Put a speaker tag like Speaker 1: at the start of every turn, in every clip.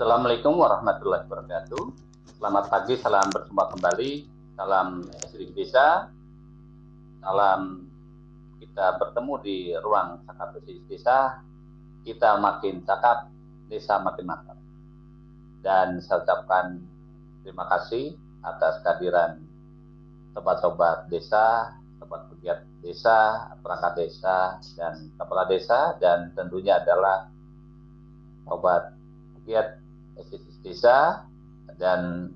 Speaker 1: Assalamualaikum warahmatullahi wabarakatuh. Selamat pagi, salam berjumpa kembali. Salam Sri Desa. Salam kita bertemu di ruang cakap desa. Kita makin cakap, desa makin mantap. Dan saya ucapkan terima kasih atas kehadiran sobat-sobat desa, sobat pegiat desa, perangkat desa, dan kepala desa, dan tentunya adalah sobat pegiat desa dan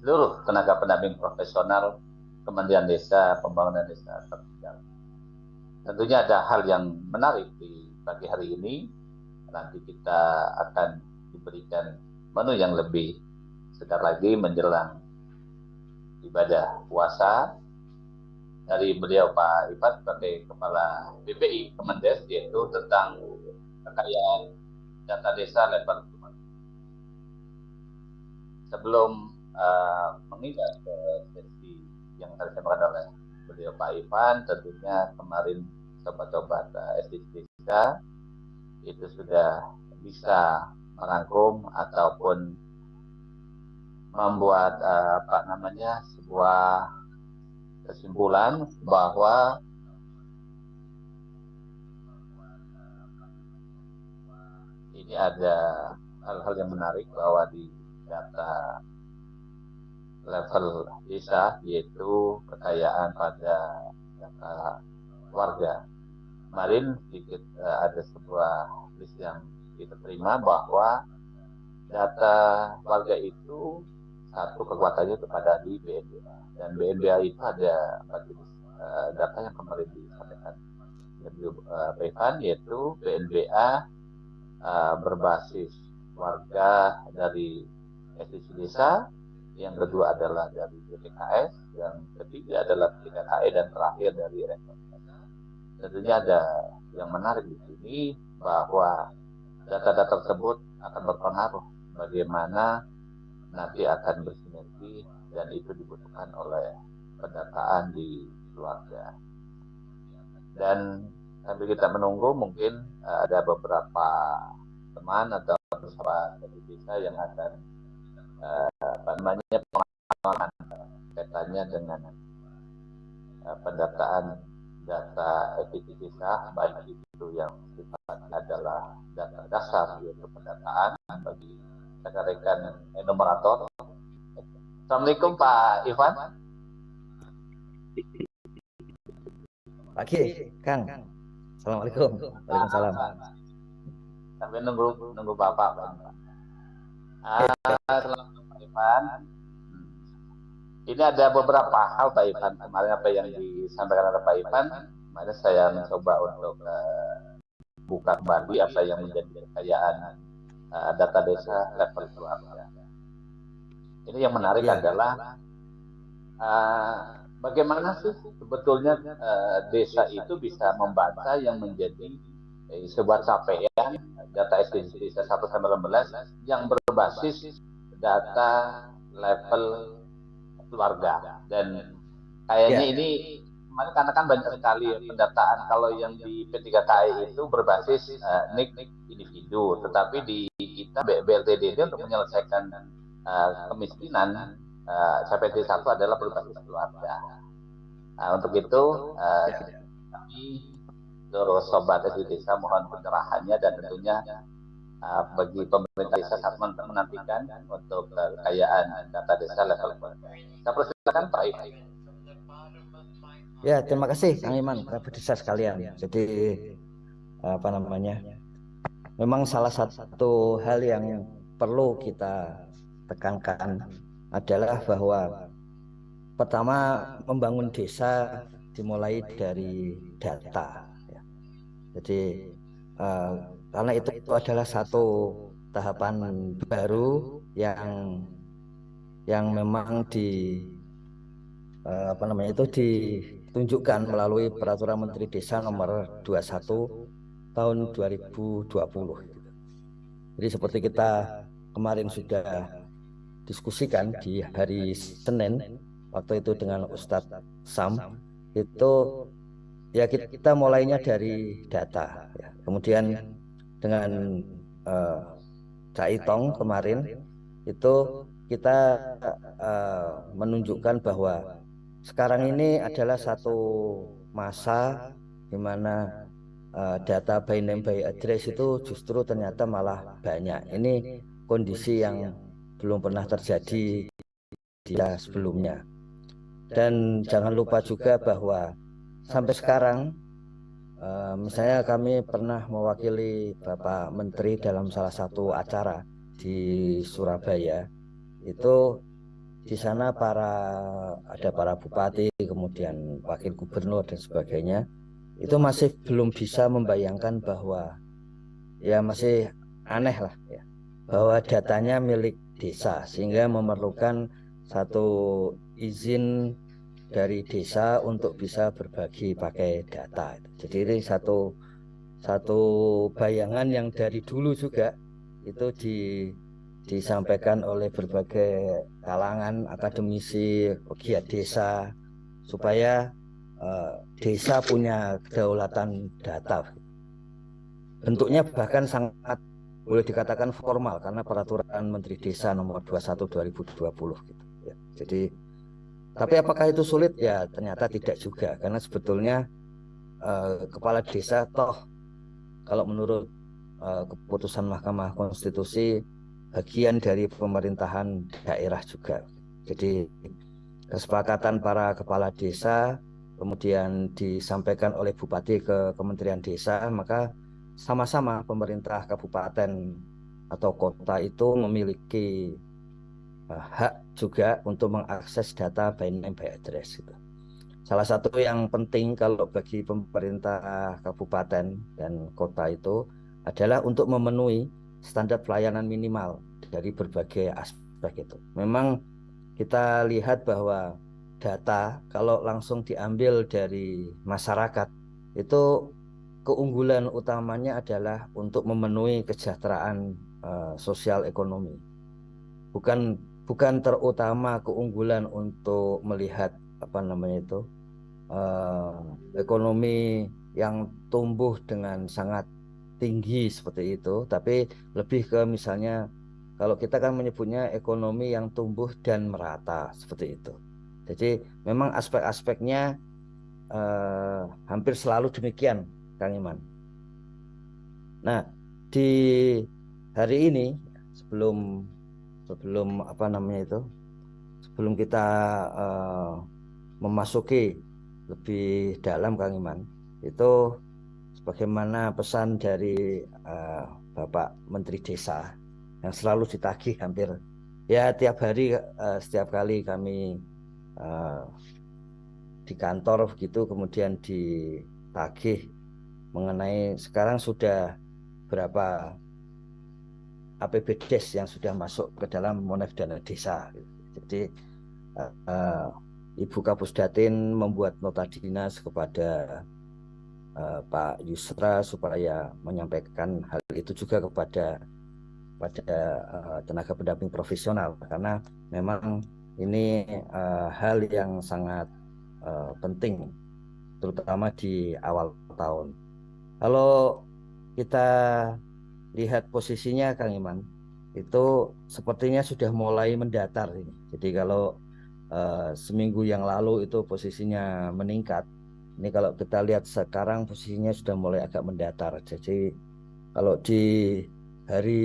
Speaker 1: seluruh tenaga pendamping profesional Kementerian Desa, Pembangunan Desa tertinggal. Tentunya ada hal yang menarik di pagi hari ini. Nanti kita akan diberikan menu yang lebih segar lagi menjelang ibadah puasa dari beliau Pak Ipat sebagai Kepala BPI Kemendes yaitu tentang kekayaan data desa level sebelum uh, mengingat ke sesi yang tadi disampaikan oleh beliau Pak Ivan, tentunya kemarin sobat-sobat uh, SDGs itu sudah bisa merangkum ataupun membuat uh, apa namanya sebuah kesimpulan bahwa ini ada hal-hal yang menarik bahwa di data level desa yaitu kekayaan pada data warga. Kemarin sedikit uh, ada sebuah list yang kita terima bahwa data warga itu satu kekuatannya kepada di BNBA dan BNBA itu ada empat jenis uh, data yang kemarin disampaikan. Dari uh, yaitu BNBA uh, berbasis warga dari SDC desa, yang kedua adalah dari BPKS, yang ketiga adalah PKKE dan terakhir dari rektor. Tentunya ada yang menarik di sini bahwa data-data tersebut akan berpengaruh bagaimana nanti akan bersinergi dan itu dibutuhkan oleh pendataan di keluarga. Dan sambil kita menunggu mungkin ada beberapa teman atau sahabat dari desa yang akan apa namanya pengalaman kaitannya dengan uh, pendataan data efektivitas baik itu yang sifatnya adalah data dasar yaitu pendataan bagi rekan-rekan enumerator. Assalamualaikum Pak Ivan.
Speaker 2: Pagi, Kang. Assalamualaikum. Waalaikumsalam.
Speaker 1: Sampai nunggu nunggu Bapak, Pak. Ah, selamat Pak Ivan. Ini ada beberapa hal Pak Ivan. Kemarin apa yang disampaikan oleh Pak Ivan, kemarin saya mencoba untuk uh, buka kembali apa yang menjadi kekayaan uh, data desa level keluarga. Ini yang menarik ya. adalah uh, bagaimana sih sebetulnya uh, desa itu bisa membaca yang menjadi sebuah capaian data SDGs 1 sampai 15 yang berbasis data level keluarga dan kayaknya yeah. ini kemarin karena kan banyak sekali pendataan kalau yang di P3KI itu berbasis uh, nik individu tetapi di kita BLTD untuk menyelesaikan uh, kemiskinan uh, CPT satu adalah berbasis keluarga. Nah, untuk itu uh, kami seluruh sobat di desa mohon pencerahannya dan tentunya uh, bagi pemerintah desa sangat menantikan untuk kekayaan data desa level Saya persilakan Pak Iman.
Speaker 2: Ya, terima kasih Kang Iman, Kerabat desa sekalian. Jadi apa namanya? Memang salah satu hal yang perlu kita tekankan adalah bahwa pertama membangun desa dimulai dari data jadi uh, karena itu, itu adalah satu tahapan baru yang yang memang di uh, apa namanya itu ditunjukkan melalui peraturan Menteri Desa nomor 21 tahun 2020. Jadi seperti kita kemarin sudah diskusikan di hari Senin waktu itu dengan Ustadz Sam itu ya kita, mulainya dari data ya. kemudian dengan uh, Caitong kemarin itu kita uh, menunjukkan bahwa sekarang ini adalah satu masa di mana uh, data by name by address itu justru ternyata malah banyak. Ini kondisi yang belum pernah terjadi di sebelumnya. Dan jangan lupa juga bahwa sampai sekarang. uh, misalnya kami pernah mewakili Bapak Menteri dalam salah satu acara di Surabaya. Itu di sana para ada para bupati kemudian wakil gubernur dan sebagainya. Itu masih belum bisa membayangkan bahwa ya masih aneh lah ya. Bahwa datanya milik desa sehingga memerlukan satu izin dari desa untuk bisa berbagi pakai data. Jadi ini satu satu bayangan yang dari dulu juga itu di disampaikan oleh berbagai kalangan akademisi pegiat desa supaya uh, desa punya kedaulatan data. Bentuknya bahkan sangat boleh dikatakan formal karena peraturan Menteri Desa nomor 21 2020 gitu ya. Jadi tapi apakah itu sulit ya ternyata tidak juga karena sebetulnya uh, kepala desa toh kalau menurut uh, keputusan Mahkamah Konstitusi bagian dari pemerintahan daerah juga. Jadi kesepakatan para kepala desa kemudian disampaikan oleh bupati ke Kementerian Desa maka sama-sama pemerintah kabupaten atau kota itu memiliki hak juga untuk mengakses data by name by address itu. Salah satu yang penting kalau bagi pemerintah kabupaten dan kota itu adalah untuk memenuhi standar pelayanan minimal dari berbagai aspek itu. Memang kita lihat bahwa data kalau langsung diambil dari masyarakat itu keunggulan utamanya adalah untuk memenuhi kesejahteraan uh, sosial ekonomi. Bukan bukan terutama keunggulan untuk melihat apa namanya itu uh, ekonomi yang tumbuh dengan sangat tinggi seperti itu, tapi lebih ke misalnya kalau kita kan menyebutnya ekonomi yang tumbuh dan merata seperti itu. Jadi memang aspek-aspeknya uh, hampir selalu demikian Kang Iman. Nah, di hari ini sebelum sebelum apa namanya itu sebelum kita uh, memasuki lebih dalam Kang Iman itu sebagaimana pesan dari uh, Bapak Menteri Desa yang selalu ditagih hampir ya tiap hari uh, setiap kali kami uh, di kantor begitu kemudian ditagih mengenai sekarang sudah berapa APBDes yang sudah masuk ke dalam monef dana desa. Jadi uh, Ibu Kapusdatin membuat nota dinas kepada uh, Pak Yusra supaya menyampaikan hal itu juga kepada pada uh, tenaga pendamping profesional karena memang ini uh, hal yang sangat uh, penting terutama di awal tahun. Kalau kita lihat posisinya Kang Iman, itu sepertinya sudah mulai mendatar ini. Jadi kalau uh, seminggu yang lalu itu posisinya meningkat, ini kalau kita lihat sekarang posisinya sudah mulai agak mendatar. Jadi kalau di hari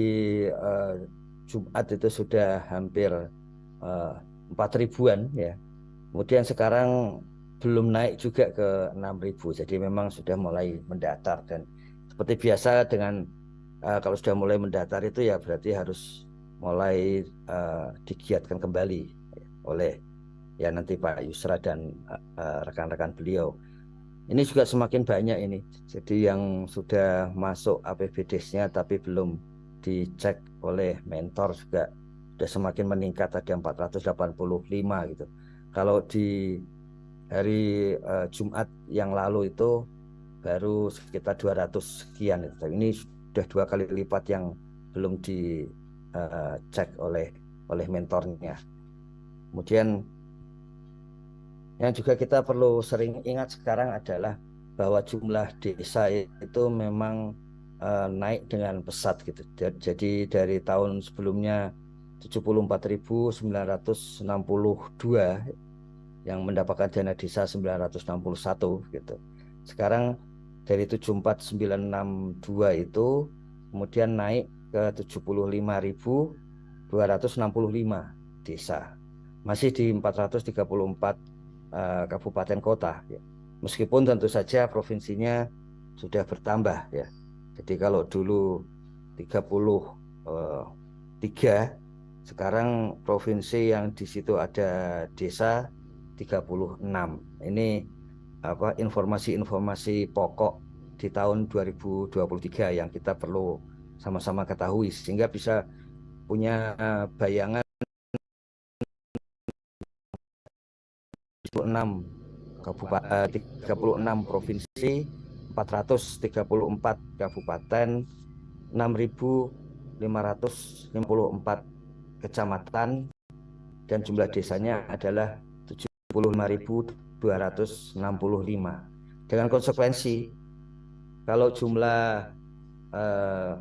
Speaker 2: uh, Jumat itu sudah hampir uh, empat ribuan ya. Kemudian sekarang belum naik juga ke 6000 jadi memang sudah mulai mendatar dan seperti biasa dengan uh, kalau sudah mulai mendatar itu ya berarti harus mulai uh, digiatkan kembali oleh ya nanti Pak Yusra dan eh, rekan-rekan uh, beliau. Ini juga semakin banyak ini. Jadi yang sudah masuk APBDes-nya tapi belum dicek oleh mentor juga sudah semakin meningkat. Ada 485 gitu. Kalau di hari uh, Jumat yang lalu itu baru sekitar 200 sekian itu. Ini sudah dua kali lipat yang belum dicek uh, oleh oleh mentornya. Kemudian yang juga kita perlu sering ingat sekarang adalah bahwa jumlah desa itu memang uh, naik dengan pesat gitu. Jadi dari tahun sebelumnya 74.962 yang mendapatkan dana desa 961 gitu. Sekarang dari 74962 itu kemudian naik ke 75.265 desa. Masih di 434 uh, kabupaten kota ya. Meskipun tentu saja provinsinya sudah bertambah ya. Jadi kalau dulu 33 uh, sekarang provinsi yang di situ ada desa 36. Ini apa informasi-informasi pokok di tahun 2023 yang kita perlu sama-sama ketahui sehingga bisa punya bayangan 36 kabupaten 36 provinsi 434 kabupaten 6.554 kecamatan dan jumlah desanya adalah 75.265 dengan konsekuensi kalau jumlah eh,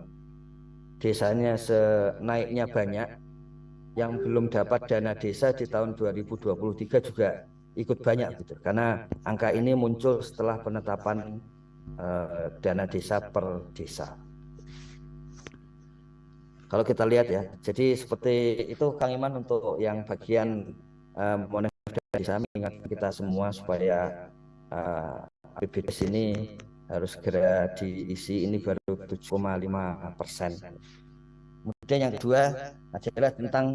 Speaker 2: desanya senaiknya banyak yang belum dapat dana desa di tahun 2023 juga ikut banyak gitu. Karena angka ini muncul setelah penetapan eh, dana desa per desa. Kalau kita lihat ya, jadi seperti itu Kang Iman untuk yang bagian uh, desa ingat kita semua supaya uh, eh, APBDes ini harus segera diisi ini baru 7,5 persen. Kemudian yang kedua adalah tentang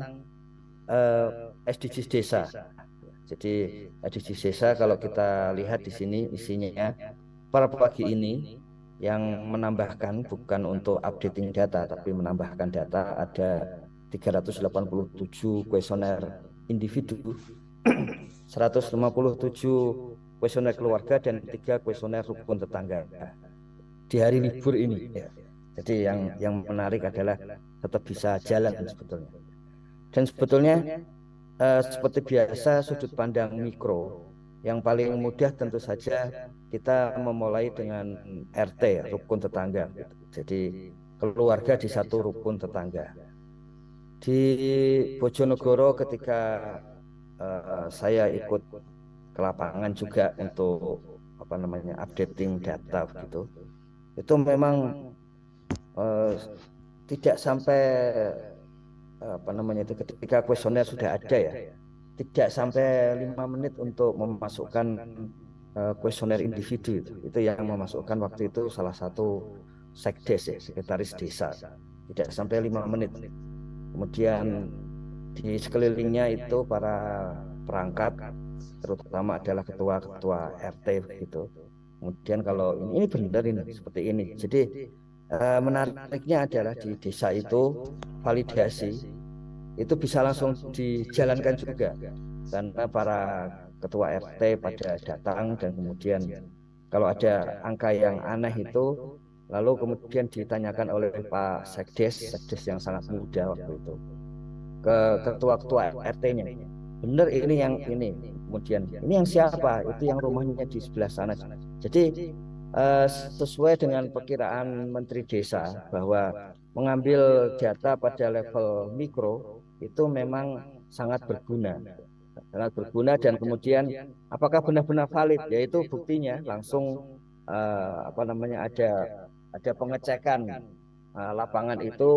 Speaker 2: uh, eh, SDGs desa. Jadi SDGs desa kalau kita lihat di sini isinya pada pagi ini yang menambahkan bukan untuk updating data tapi menambahkan data ada 387 kuesioner individu 157 kuesioner keluarga dan tiga kuesioner rukun tetangga di hari libur ini ya. jadi yang yang menarik adalah tetap bisa jalan sebetulnya dan sebetulnya eh, seperti biasa sudut pandang mikro yang paling mudah tentu saja kita memulai dengan RT, rukun tetangga. Jadi keluarga di satu rukun tetangga. Di Bojonegoro ketika uh, saya ikut ke lapangan juga untuk apa namanya updating data gitu, itu memang uh, tidak sampai apa namanya itu ketika kuesioner sudah ada ya tidak sampai lima menit untuk memasukkan uh, kuesioner individu itu. Itu yang memasukkan waktu itu salah satu sekdes ya, sekretaris desa. Tidak sampai lima menit. Kemudian di sekelilingnya itu para perangkat, terutama adalah ketua-ketua RT gitu. Kemudian kalau ini, ini benar ini seperti ini. Jadi uh, menariknya adalah di desa itu validasi itu bisa langsung dijalankan juga karena para ketua RT pada datang dan kemudian kalau ada angka yang aneh itu lalu kemudian ditanyakan oleh Pak Sekdes Sekdes yang sangat muda waktu itu ke ketua-ketua RT-nya benar ini yang ini. Kemudian ini yang siapa? Itu yang rumahnya di sebelah sana. Jadi uh, sesuai dengan perkiraan Menteri Desa bahwa mengambil data pada level mikro itu memang sangat berguna. Sangat berguna dan kemudian apakah benar-benar valid? Yaitu buktinya langsung uh, apa namanya ada ada pengecekan uh, lapangan itu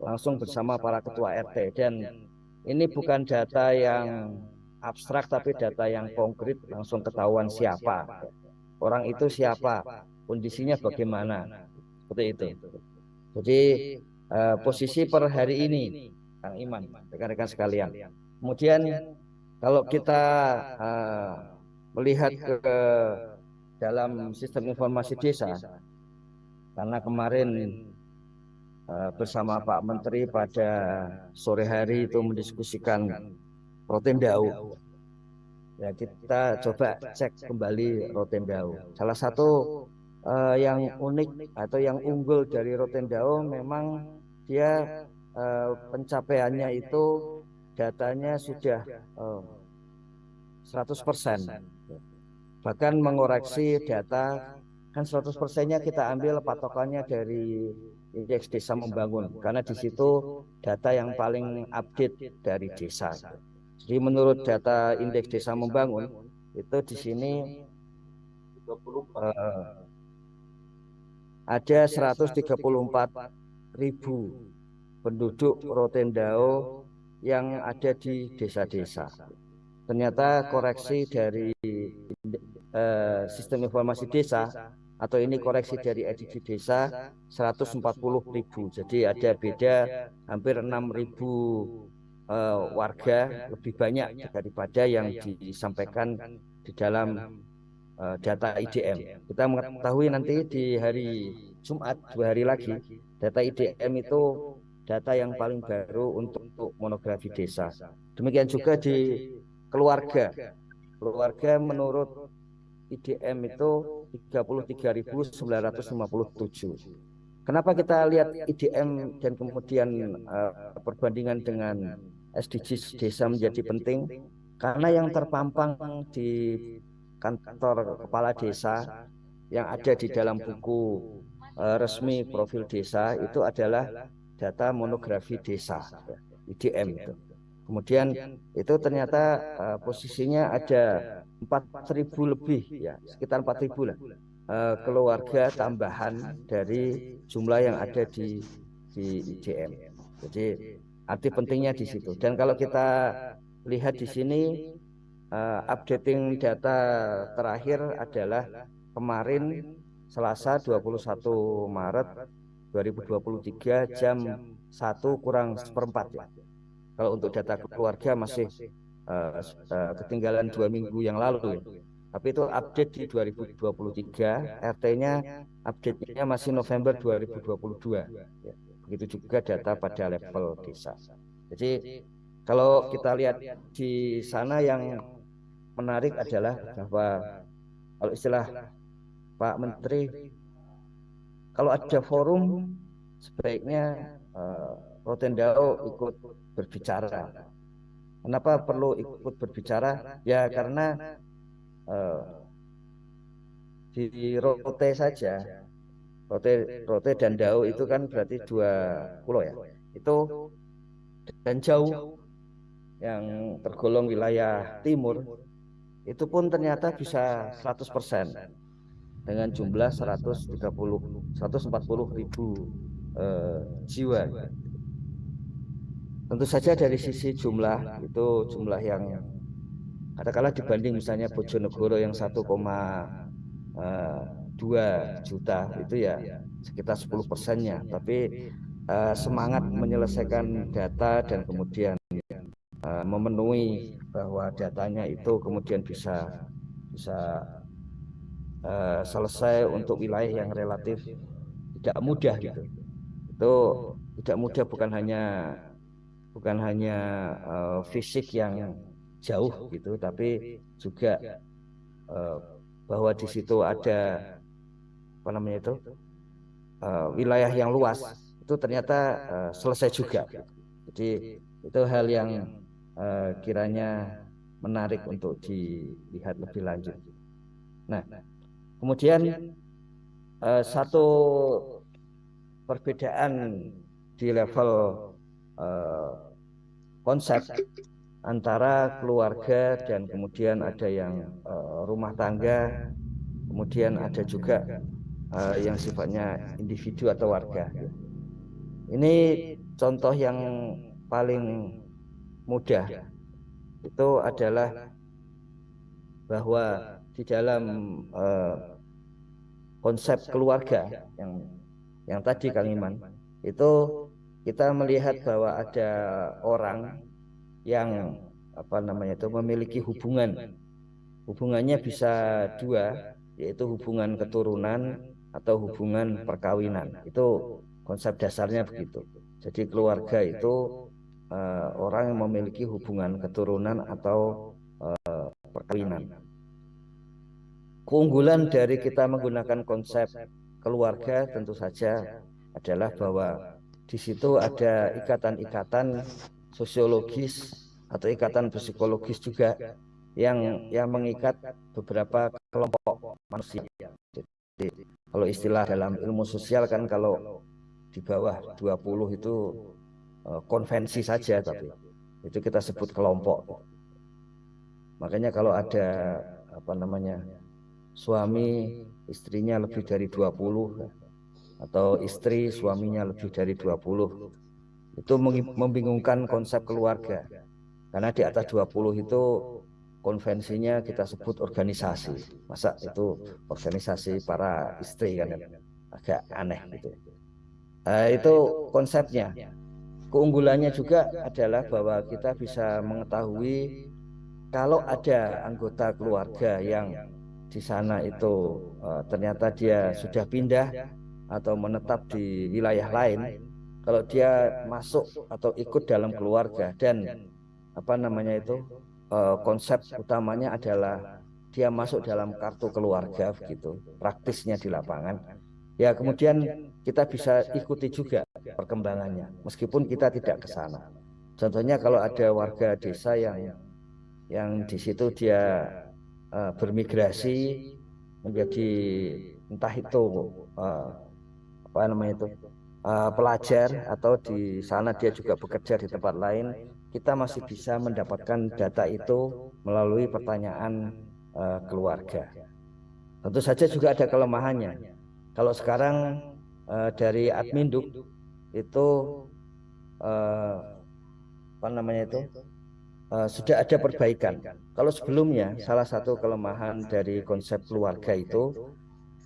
Speaker 2: langsung bersama para ketua RT dan ini bukan data yang abstrak tapi data yang konkret langsung ketahuan siapa. orang itu siapa kondisinya bagaimana. seperti itu. jadi uh, posisi per hari ini Kang Iman, rekan-rekan sekalian. Kemudian kalau kita uh, melihat ke, ke dalam sistem informasi desa, karena kemarin bersama Pak Menteri pada sore hari itu mendiskusikan Rotendau. Ya kita coba cek kembali Rotendau. Salah satu uh, yang unik atau yang unggul dari Rotendau memang dia uh, pencapaiannya itu datanya sudah uh, 100% bahkan mengoreksi data kan 100 persennya kita ambil patokannya dari indeks desa membangun karena di situ data yang paling update dari desa. Jadi menurut data indeks desa membangun itu di sini uh, ada 134 ribu penduduk Rotendao yang ada di desa-desa. Ternyata koreksi dari uh, sistem informasi desa atau ini koreksi dari edisi desa 140 ribu. jadi ada beda hampir 6 ribu uh, warga lebih banyak daripada yang disampaikan di dalam uh, data IDM kita mengetahui nanti di hari Jumat dua hari lagi data IDM itu data yang paling baru untuk, untuk monografi desa. demikian juga di keluarga. keluarga. Menurut IDM itu 33.957. Kenapa kita lihat IDM dan kemudian uh, perbandingan dengan SDGs desa menjadi penting? Karena yang terpampang di kantor kepala desa yang ada di dalam buku uh, resmi profil desa itu adalah data monografi desa IDM itu. Kemudian itu ternyata uh, posisinya ada 4.000 lebih ya sekitar 4.000 lah uh, keluarga tambahan dari jumlah yang ada di di IJM. Jadi arti pentingnya di situ. Dan kalau kita lihat di sini uh, updating data terakhir adalah kemarin Selasa 21 Maret 2023 jam 1 kurang seperempat ya. Kalau untuk data keluarga masih uh, uh, ketinggalan dua minggu yang lalu ya. Tapi itu update di 2023, RT-nya update-nya masih November 2022. Ya. Begitu juga data pada level desa. Jadi kalau kita lihat di sana yang menarik adalah bahwa kalau istilah Pak Menteri, kalau ada forum sebaiknya uh, Rotendao ikut berbicara Kenapa perlu ikut berbicara? Ya karena uh, di Rote saja, Rote, Rote dan Dau itu kan berarti dua pulau ya. Itu dan jauh yang tergolong wilayah timur itu pun ternyata bisa 100% dengan jumlah 130 140 ribu uh, jiwa Tentu saja dari sisi jumlah itu jumlah yang katakanlah dibanding misalnya Bojonegoro yang 1,2 eh, juta itu ya sekitar 10 persennya. Tapi uh, semangat menyelesaikan data dan kemudian uh, memenuhi bahwa datanya itu kemudian bisa bisa uh, selesai untuk wilayah yang relatif tidak mudah gitu. Itu tidak mudah bukan hanya bukan hanya uh, fisik yang jauh gitu tapi juga uh, bahwa di situ ada apa namanya itu uh, wilayah yang luas. Itu ternyata uh, selesai juga jadi itu hal yang uh, kiranya menarik untuk dilihat lebih lanjut. Nah kemudian uh, satu perbedaan di level uh, konsep antara keluarga dan kemudian ada yang uh, rumah tangga, kemudian ada juga uh, yang sifatnya individu atau warga. Ini contoh yang paling mudah itu adalah bahwa di dalam uh, konsep keluarga yang yang tadi Kang Iman itu kita melihat bahwa ada orang yang apa namanya itu memiliki hubungan. hubungannya bisa dua yaitu hubungan keturunan atau hubungan perkawinan. itu konsep dasarnya begitu. jadi keluarga itu uh, orang yang memiliki hubungan keturunan atau uh, perkawinan. keunggulan dari kita menggunakan konsep keluarga tentu saja adalah bahwa di situ ada ikatan-ikatan sosiologis atau ikatan psikologis juga yang yang mengikat beberapa kelompok manusia. kalau istilah dalam ilmu sosial kan kalau di bawah 20 itu uh, konvensi saja tapi itu kita sebut kelompok. Makanya kalau ada apa namanya suami istrinya lebih dari 20 atau istri suaminya lebih dari 20 itu membingungkan konsep keluarga. Karena di atas 20 itu konvensinya kita sebut organisasi. Masa itu organisasi para istri kan agak aneh gitu. Nah, itu konsepnya. Keunggulannya juga adalah bahwa kita bisa mengetahui kalau ada anggota keluarga yang di sana itu uh, ternyata dia sudah pindah atau menetap di wilayah lain, kalau dia masuk atau ikut dalam keluarga. dan apa namanya itu uh, konsep utamanya adalah dia masuk dalam kartu keluarga begitu, praktisnya di lapangan. Ya kemudian kita bisa ikuti juga perkembangannya meskipun kita tidak ke sana. Contohnya kalau ada warga desa yang yang di situ dia uh, bermigrasi menjadi entah itu uh, apa namanya itu uh, pelajar atau di sana dia juga bekerja di tempat lain kita masih bisa mendapatkan data itu melalui pertanyaan uh, keluarga tentu saja juga ada kelemahannya kalau sekarang uh, dari adminduk itu uh, apa namanya itu uh, sudah ada perbaikan. Kalau sebelumnya salah satu kelemahan dari konsep keluarga itu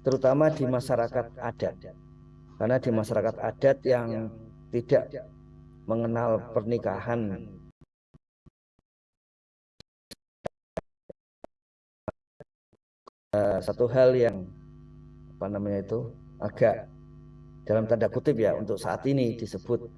Speaker 2: terutama di masyarakat adat. Karena di masyarakat adat yang tidak mengenal pernikahan. Uh, satu hal yang apa namanya itu agak dalam tanda kutip ya untuk saat ini disebut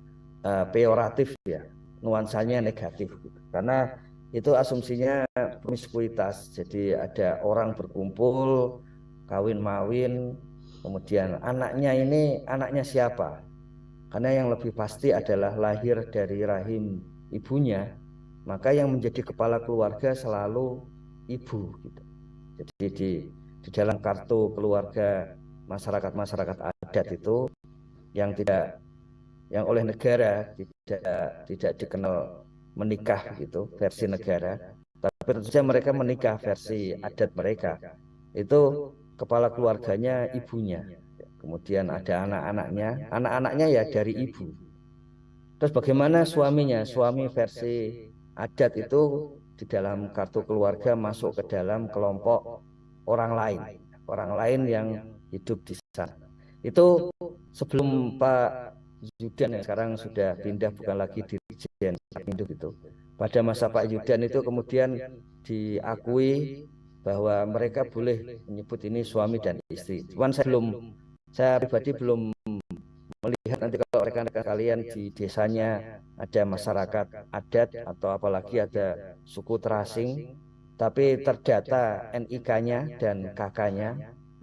Speaker 2: uh, peoratif ya nuansanya negatif. Karena itu asumsinya promiskuitas. Jadi ada orang berkumpul kawin mawin kemudian anaknya ini anaknya siapa karena yang lebih pasti adalah lahir dari rahim ibunya maka yang menjadi kepala keluarga selalu ibu gitu. jadi di di dalam kartu keluarga masyarakat-masyarakat adat itu yang tidak yang oleh negara tidak tidak dikenal menikah gitu versi negara tapi tentu saja mereka menikah versi adat mereka itu kepala keluarganya ibunya. Kemudian ada anak-anaknya. Anak-anaknya ya dari ibu. Terus bagaimana suaminya? Suami versi adat itu di dalam kartu keluarga masuk ke dalam kelompok orang lain. Orang lain yang hidup di sana. Itu sebelum Pak Yudan yang sekarang sudah pindah bukan lagi dirjen induk itu. Pada masa Pak Yudan itu kemudian diakui bahwa mereka boleh menyebut ini suami dan istri. Cuman saya belum, saya pribadi belum melihat nanti kalau rekan-rekan kalian di desanya ada masyarakat adat atau apalagi ada suku terasing, tapi terdata NIK-nya dan KK-nya,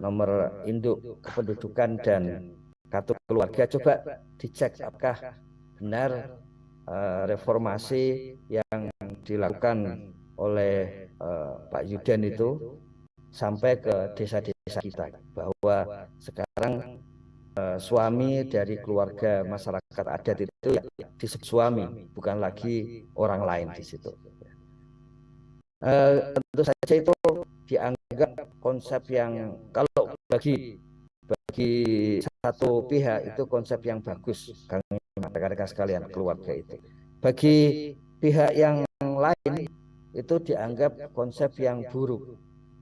Speaker 2: nomor induk kependudukan dan kartu keluarga. coba dicek apakah benar uh, reformasi yang dilakukan oleh uh, Pak Yudan itu sampai ke desa-desa kita bahwa sekarang uh, suami dari keluarga masyarakat adat itu ya disebut suami bukan lagi orang lain di situ. Uh, tentu saja itu dianggap konsep yang kalau bagi bagi satu pihak itu konsep yang bagus. kami rekan-rekan sekalian keluarga itu. bagi pihak yang lain itu dianggap konsep yang buruk.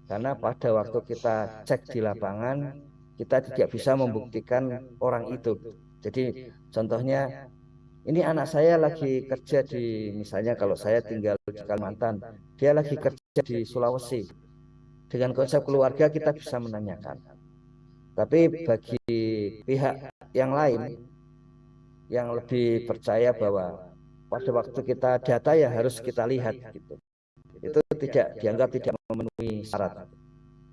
Speaker 2: Karena pada waktu kita cek di lapangan kita tidak bisa membuktikan orang itu. Jadi contohnya ini anak saya lagi kerja di misalnya kalau saya tinggal di Kalimantan dia lagi kerja di Sulawesi. Dengan konsep keluarga kita bisa menanyakan. Tapi bagi pihak yang lain yang lebih percaya bahwa pada waktu kita data ya harus kita lihat gitu. Itu tidak dianggap tidak memenuhi syarat.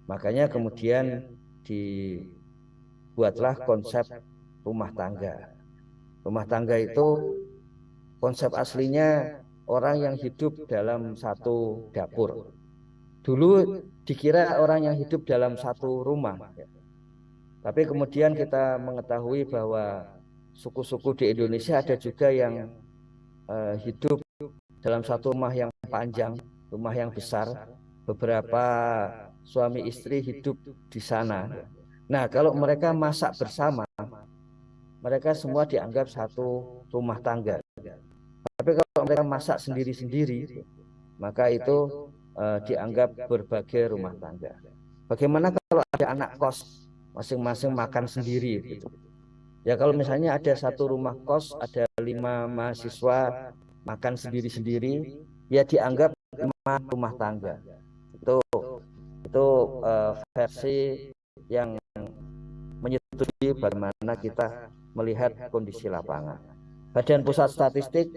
Speaker 2: Makanya kemudian dibuatlah konsep rumah tangga. Rumah tangga itu konsep aslinya orang yang hidup dalam satu dapur. Dulu dikira orang yang hidup dalam satu rumah. Tapi kemudian kita mengetahui bahwa suku-suku di Indonesia ada juga yang uh, hidup dalam satu rumah yang panjang, rumah yang besar, beberapa suami istri hidup di sana. Nah, kalau mereka masak bersama, mereka semua dianggap satu rumah tangga. Tapi kalau mereka masak sendiri-sendiri, maka itu uh, dianggap berbagai rumah tangga. Bagaimana kalau ada anak kos masing-masing makan sendiri gitu. Ya kalau misalnya ada satu rumah kos ada lima mahasiswa makan sendiri-sendiri ya dianggap rumah tangga itu itu uh, versi yang menyetujui bagaimana kita melihat kondisi lapangan. Badan Pusat Statistik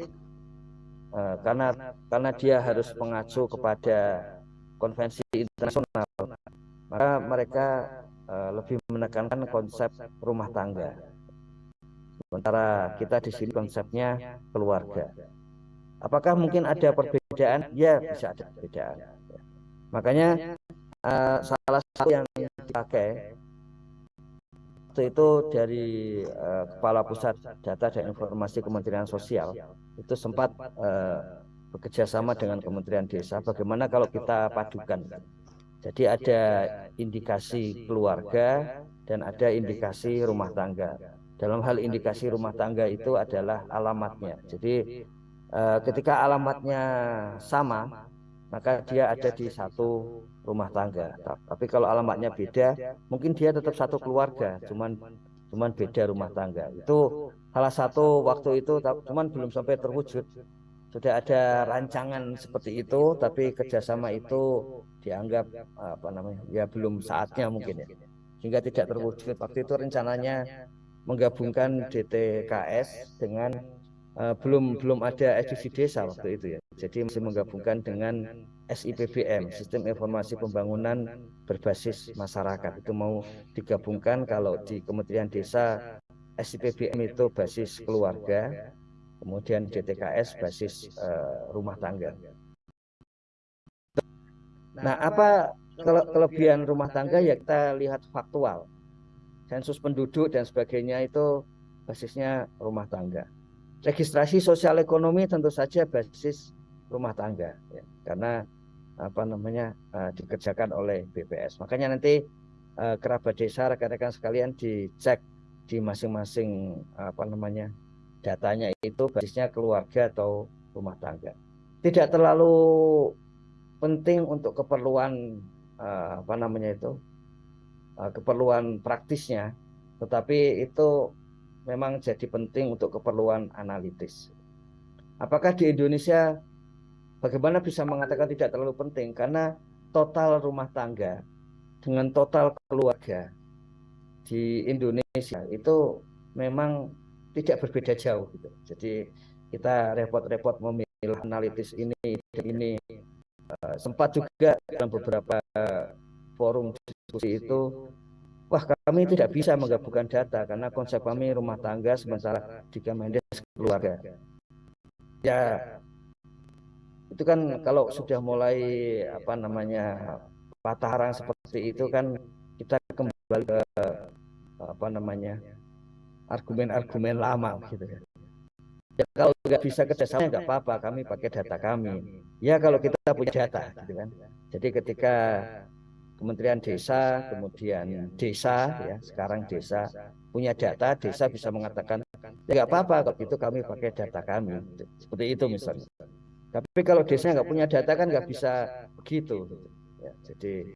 Speaker 2: uh, karena karena dia harus mengacu kepada konvensi internasional maka mereka Eh, lebih menekankan konsep rumah tangga. Sementara kita di sini konsepnya keluarga. Apakah mungkin ada perbedaan? Ya, bisa ada perbedaan. Makanya uh, salah satu yang dipakai itu dari uh, Kepala Pusat Data dan Informasi Kementerian Sosial itu sempat uh, bekerja sama dengan Kementerian Desa. Bagaimana kalau kita padukan? Jadi ada indikasi keluarga dan ada indikasi rumah tangga. Dalam hal indikasi rumah tangga itu adalah alamatnya. Jadi eh, ketika alamatnya sama, maka dia ada di satu rumah tangga. Tapi kalau alamatnya beda, mungkin dia tetap satu keluarga, cuman cuman beda rumah tangga. Itu salah satu waktu itu, cuman belum sampai terwujud sudah ada rancangan seperti itu tapi kerjasama itu dianggap apa namanya ya belum saatnya mungkin ya sehingga tidak terwujud waktu itu rencananya menggabungkan DTKS dengan uh, belum belum ada edisi desa waktu itu ya jadi masih menggabungkan dengan SIPBM Sistem Informasi Pembangunan Berbasis Masyarakat itu mau digabungkan kalau di Kementerian Desa SIPBM itu basis keluarga kemudian DTKS basis uh, rumah tangga. Nah, apa kelebihan rumah tangga ya kita lihat faktual. Sensus penduduk dan sebagainya itu basisnya rumah tangga. Registrasi sosial ekonomi tentu saja basis rumah tangga ya, karena apa namanya uh, dikerjakan oleh BPS. Makanya nanti uh, kerabat desa rekan-rekan sekalian dicek di masing-masing apa namanya datanya itu basisnya keluarga atau rumah tangga. Tidak terlalu penting untuk keperluan uh, apa namanya itu uh, keperluan praktisnya, tetapi itu memang jadi penting untuk keperluan analitis. Apakah di Indonesia bagaimana bisa mengatakan tidak terlalu penting? Karena total rumah tangga dengan total keluarga di Indonesia itu memang tidak berbeda jauh gitu. Jadi kita repot-repot memilih analitis ini ini uh, sempat juga dalam beberapa forum diskusi itu wah kami tidak bisa menggabungkan data karena konsep kami rumah tangga sementara di Kemendes keluarga. Ya itu kan kalau sudah mulai apa namanya pataran seperti itu kan kita kembali ke apa namanya argumen-argumen lama gitu ya. Ya kalau nggak bisa kerjasama nggak apa-apa, kami pakai data kami. Ya kalau kita punya data, gitu kan. Jadi ketika Kementerian Desa, kemudian desa, ya sekarang desa punya data, desa bisa mengatakan ya nggak apa-apa kalau itu kami pakai data kami. Seperti itu misalnya. Tapi kalau desa nggak punya data kan nggak bisa begitu. Ya, jadi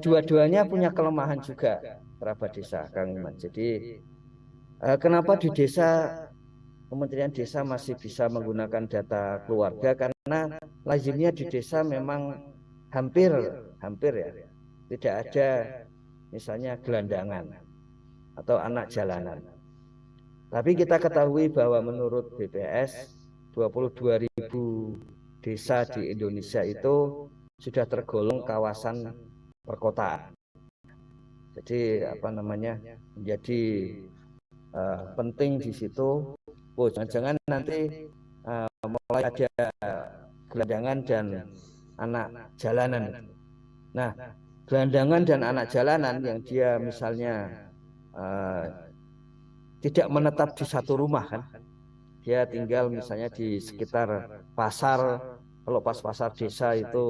Speaker 2: dua-duanya punya kelemahan juga kerabat desa, Kang Iman. Jadi Eh, kenapa di desa Kementerian Desa masih bisa menggunakan data keluarga karena lazimnya di desa memang hampir hampir ya tidak ada misalnya gelandangan atau anak jalanan. Tapi kita ketahui bahwa menurut BPS 22.000 desa di Indonesia itu sudah tergolong kawasan perkotaan. Jadi apa namanya menjadi uh, penting di situ. Oh, jangan-jangan nanti uh, mulai ada gelandangan dan anak jalanan. Nah, gelandangan dan anak jalanan yang dia misalnya uh, tidak menetap di satu rumah kan dia tinggal misalnya di sekitar pasar kalau pas pasar desa itu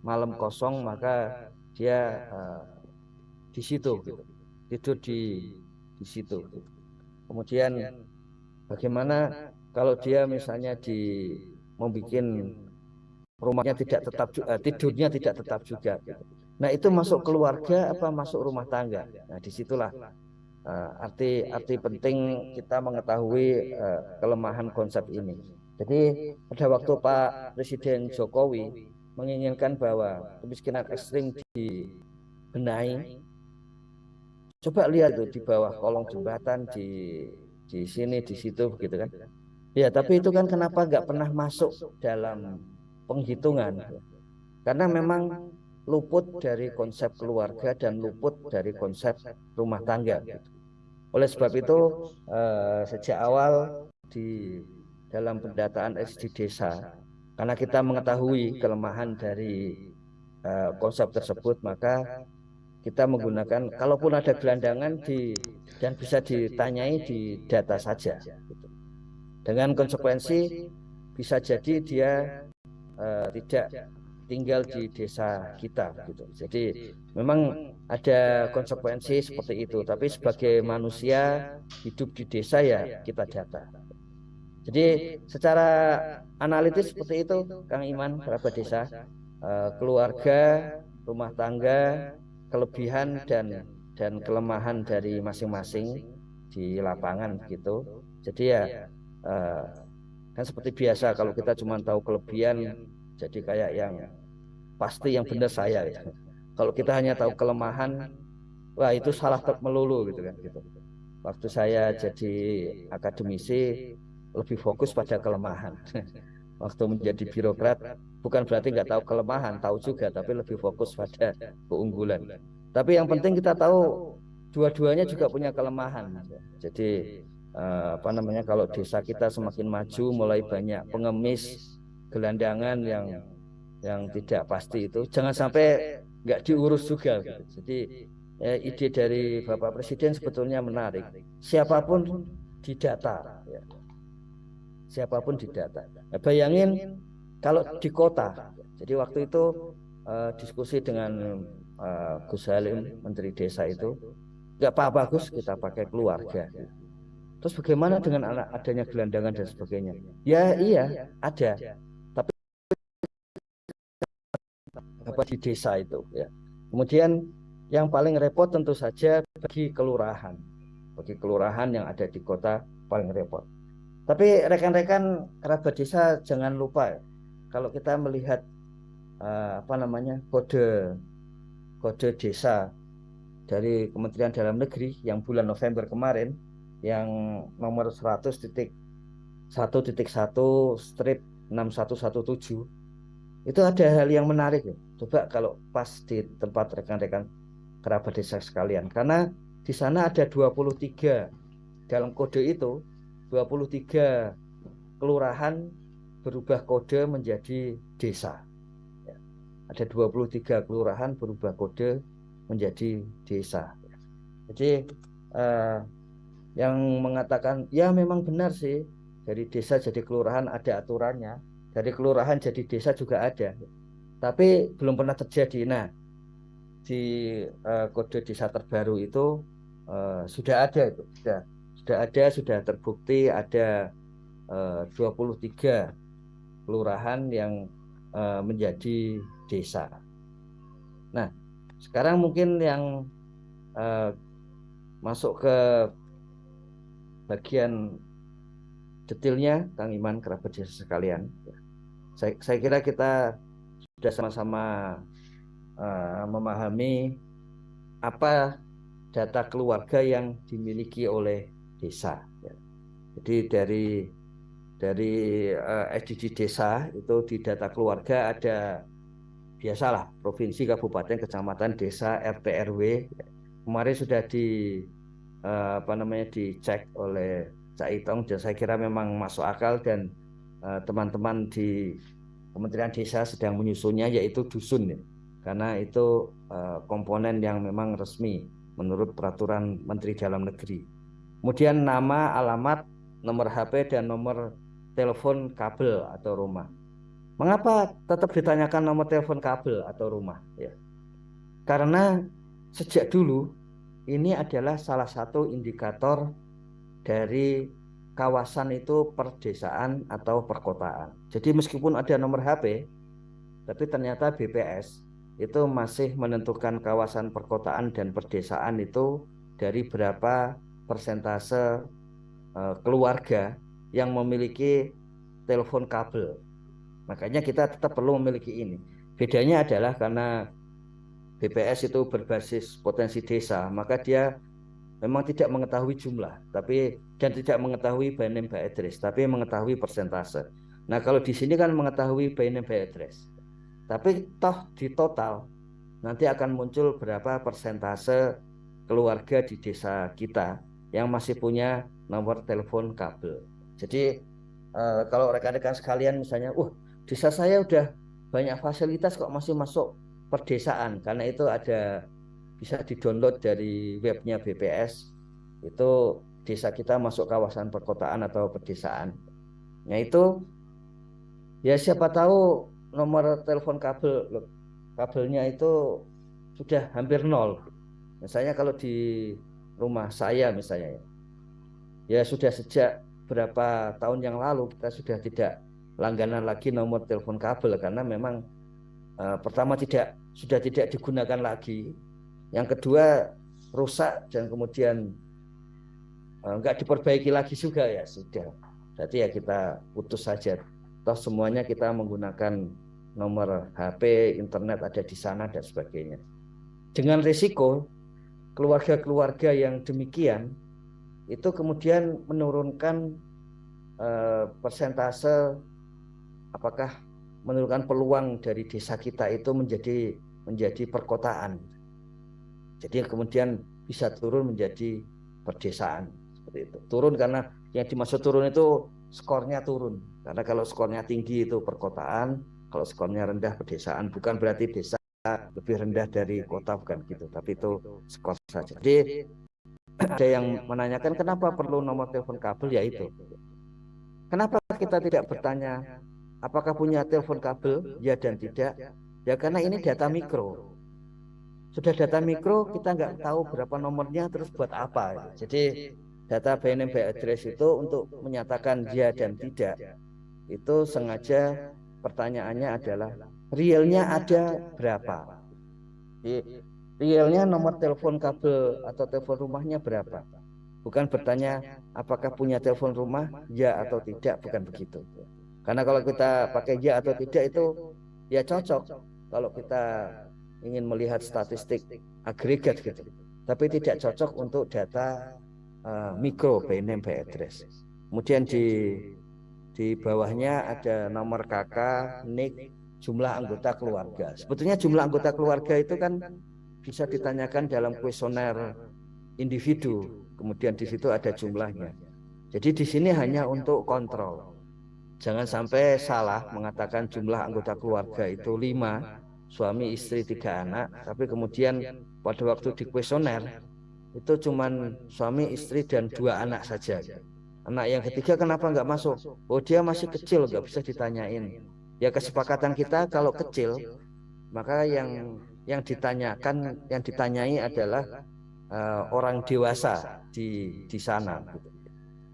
Speaker 2: malam kosong maka dia uh, di situ gitu. tidur di di situ kemudian bagaimana kalau dia misalnya di membuat rumahnya tidak tetap uh, tidurnya tidak tetap juga gitu. Nah itu masuk keluarga apa masuk rumah tangga? nah di situlah uh, arti arti penting kita mengetahui uh, kelemahan konsep ini. jadi pada waktu Pak Presiden Jokowi menginginkan bahwa kemiskinan ekstrim dibenahi coba lihat tuh di bawah kolong jembatan di di sini di situ begitu kan? ya tapi itu kan kenapa nggak pernah masuk dalam penghitungan? karena memang luput dari konsep keluarga dan luput dari konsep rumah tangga oleh sebab itu eh, sejak awal di dalam pendataan SD desa karena kita mengetahui kelemahan dari eh, konsep tersebut maka kita menggunakan kalaupun ada gelandangan di dan bisa ditanyai di data saja gitu. dengan konsekuensi bisa jadi dia uh, tidak tinggal di desa kita gitu. Jadi memang ada konsekuensi seperti itu tapi sebagai manusia hidup di desa ya kita data jadi secara analitis seperti itu Kang Iman kerabat desa uh, keluarga rumah tangga kelebihan dan dan kelemahan dari masing-masing di lapangan gitu. Jadi ya uh, kan seperti biasa kalau kita cuma tahu kelebihan jadi kayak yang pasti yang benar saya gitu. Kalau kita hanya tahu kelemahan wah itu salah melulu gitu kan gitu. Waktu saya jadi akademisi lebih fokus pada kelemahan. Waktu menjadi birokrat bukan berarti nggak tahu kelemahan, tahu juga, tapi lebih fokus pada keunggulan. Tapi yang penting kita tahu dua-duanya juga punya kelemahan. Jadi eh, apa namanya kalau desa kita semakin maju, mulai banyak pengemis, gelandangan yang yang tidak pasti itu, jangan sampai nggak diurus juga. Jadi eh, ide dari Bapak Presiden sebetulnya menarik. Siapa pun didata, ya. siapa pun didata. Nah, bayangin kalau di kota, jadi waktu itu uh, diskusi dengan uh, Gus Halim, Menteri Desa itu, nggak apa-apa Gus, kita pakai keluarga. Terus bagaimana dengan anak adanya gelandangan dan sebagainya? Ya iya, ada. Apa di desa itu ya. Kemudian yang paling repot tentu saja bagi kelurahan. Bagi kelurahan yang ada di kota paling repot. Tapi rekan-rekan kerabat desa jangan lupa kalau kita melihat uh, apa namanya kode kode desa dari Kementerian Dalam Negeri yang bulan November kemarin yang nomor 100 titik 1 titik 1 strip 6117 itu ada hal yang menarik ya. Coba kalau pas di tempat rekan-rekan kerabat desa sekalian karena di sana ada 23 dalam kode itu 23 kelurahan berubah kode menjadi desa. Ya. Ada 23 kelurahan berubah kode menjadi desa. Jadi eh, yang mengatakan ya memang benar sih dari desa jadi kelurahan ada aturannya, dari kelurahan jadi desa juga ada. Tapi belum pernah terjadi. Nah, di eh, kode desa terbaru itu eh, sudah ada itu, sudah sudah ada, sudah terbukti ada eh, 23 kelurahan yang uh, menjadi desa. Nah, sekarang mungkin yang uh, masuk ke bagian detailnya, Kang Iman, kerabat desa sekalian. Saya, saya kira kita sudah sama-sama uh, memahami apa data keluarga yang dimiliki oleh desa. Jadi dari dari uh, SDG desa itu di data keluarga ada biasalah provinsi, kabupaten, kecamatan, desa, RT RW. Kemarin sudah di uh, apa namanya dicek oleh Cak Itong dan saya kira memang masuk akal dan teman-teman uh, di Kementerian Desa sedang menyusunnya yaitu dusun ya. karena itu uh, komponen yang memang resmi menurut peraturan Menteri Dalam Negeri. Kemudian nama, alamat, nomor HP dan nomor telepon kabel atau rumah. Mengapa tetap ditanyakan nomor telepon kabel atau rumah? Ya. Karena sejak dulu ini adalah salah satu indikator dari kawasan itu perdesaan atau perkotaan. Jadi meskipun ada nomor HP, tapi ternyata BPS itu masih menentukan kawasan perkotaan dan perdesaan itu dari berapa persentase uh, keluarga yang memiliki telepon kabel. Makanya kita tetap perlu memiliki ini. Bedanya adalah karena BPS itu berbasis potensi desa, maka dia memang tidak mengetahui jumlah, tapi dan tidak mengetahui by name by address, tapi mengetahui persentase. Nah, kalau di sini kan mengetahui by name by address. Tapi toh di total nanti akan muncul berapa persentase keluarga di desa kita yang masih punya nomor telepon kabel. Jadi uh, kalau rekan-rekan sekalian misalnya, uh desa saya udah banyak fasilitas kok masih masuk perdesaan karena itu ada bisa didownload dari webnya BPS itu desa kita masuk kawasan perkotaan atau pedesaan. Nah itu ya siapa tahu nomor telepon kabel kabelnya itu sudah hampir nol. Misalnya kalau di rumah saya misalnya ya, ya sudah sejak berapa tahun yang lalu kita sudah tidak langganan lagi nomor telepon kabel karena memang uh, pertama tidak sudah tidak digunakan lagi yang kedua rusak dan kemudian uh, enggak diperbaiki lagi juga ya sudah. Berarti ya kita putus saja. Toh semuanya kita menggunakan nomor HP internet ada di sana dan sebagainya. Dengan risiko keluarga-keluarga yang demikian itu kemudian menurunkan uh, persentase apakah menurunkan peluang dari desa kita itu menjadi menjadi perkotaan jadi kemudian bisa turun menjadi perdesaan seperti itu. Turun karena yang dimaksud turun itu skornya turun. Karena kalau skornya tinggi itu perkotaan, kalau skornya rendah pedesaan bukan berarti desa lebih rendah dari kota bukan gitu, tapi itu skor saja. Jadi ada yang menanyakan kenapa perlu nomor telepon kabel ya itu. Kenapa kita tidak bertanya apakah punya telepon kabel ya dan tidak? Ya karena ini data mikro sudah data mikro kita nggak tahu berapa nomornya terus buat apa jadi data BNM by address itu untuk menyatakan ya dan tidak. itu sengaja pertanyaannya adalah realnya ada berapa? jadi, realnya nomor telepon kabel atau telepon rumahnya berapa? bukan bertanya apakah punya telepon rumah ya atau tidak bukan begitu. karena kalau kita pakai ya atau tidak itu ya cocok. kalau kita ingin melihat statistik agregat gitu. Tapi tidak cocok untuk data uh, mikro by name by address. Kemudian di di bawahnya ada nomor kakak, nik, jumlah anggota keluarga. Sebetulnya jumlah anggota keluarga itu kan bisa ditanyakan dalam kuesioner individu. Kemudian di situ ada jumlahnya. Jadi di sini hanya untuk kontrol. Jangan sampai salah mengatakan jumlah anggota keluarga itu lima, suami istri tiga anak tapi kemudian pada waktu di kuesioner itu cuman suami istri dan dua anak saja. anak yang ketiga kenapa nggak masuk? oh dia masih kecil nggak bisa ditanyain. ya kesepakatan kita kalau kecil maka yang yang ditanyakan yang ditanyai adalah uh, orang dewasa di di sana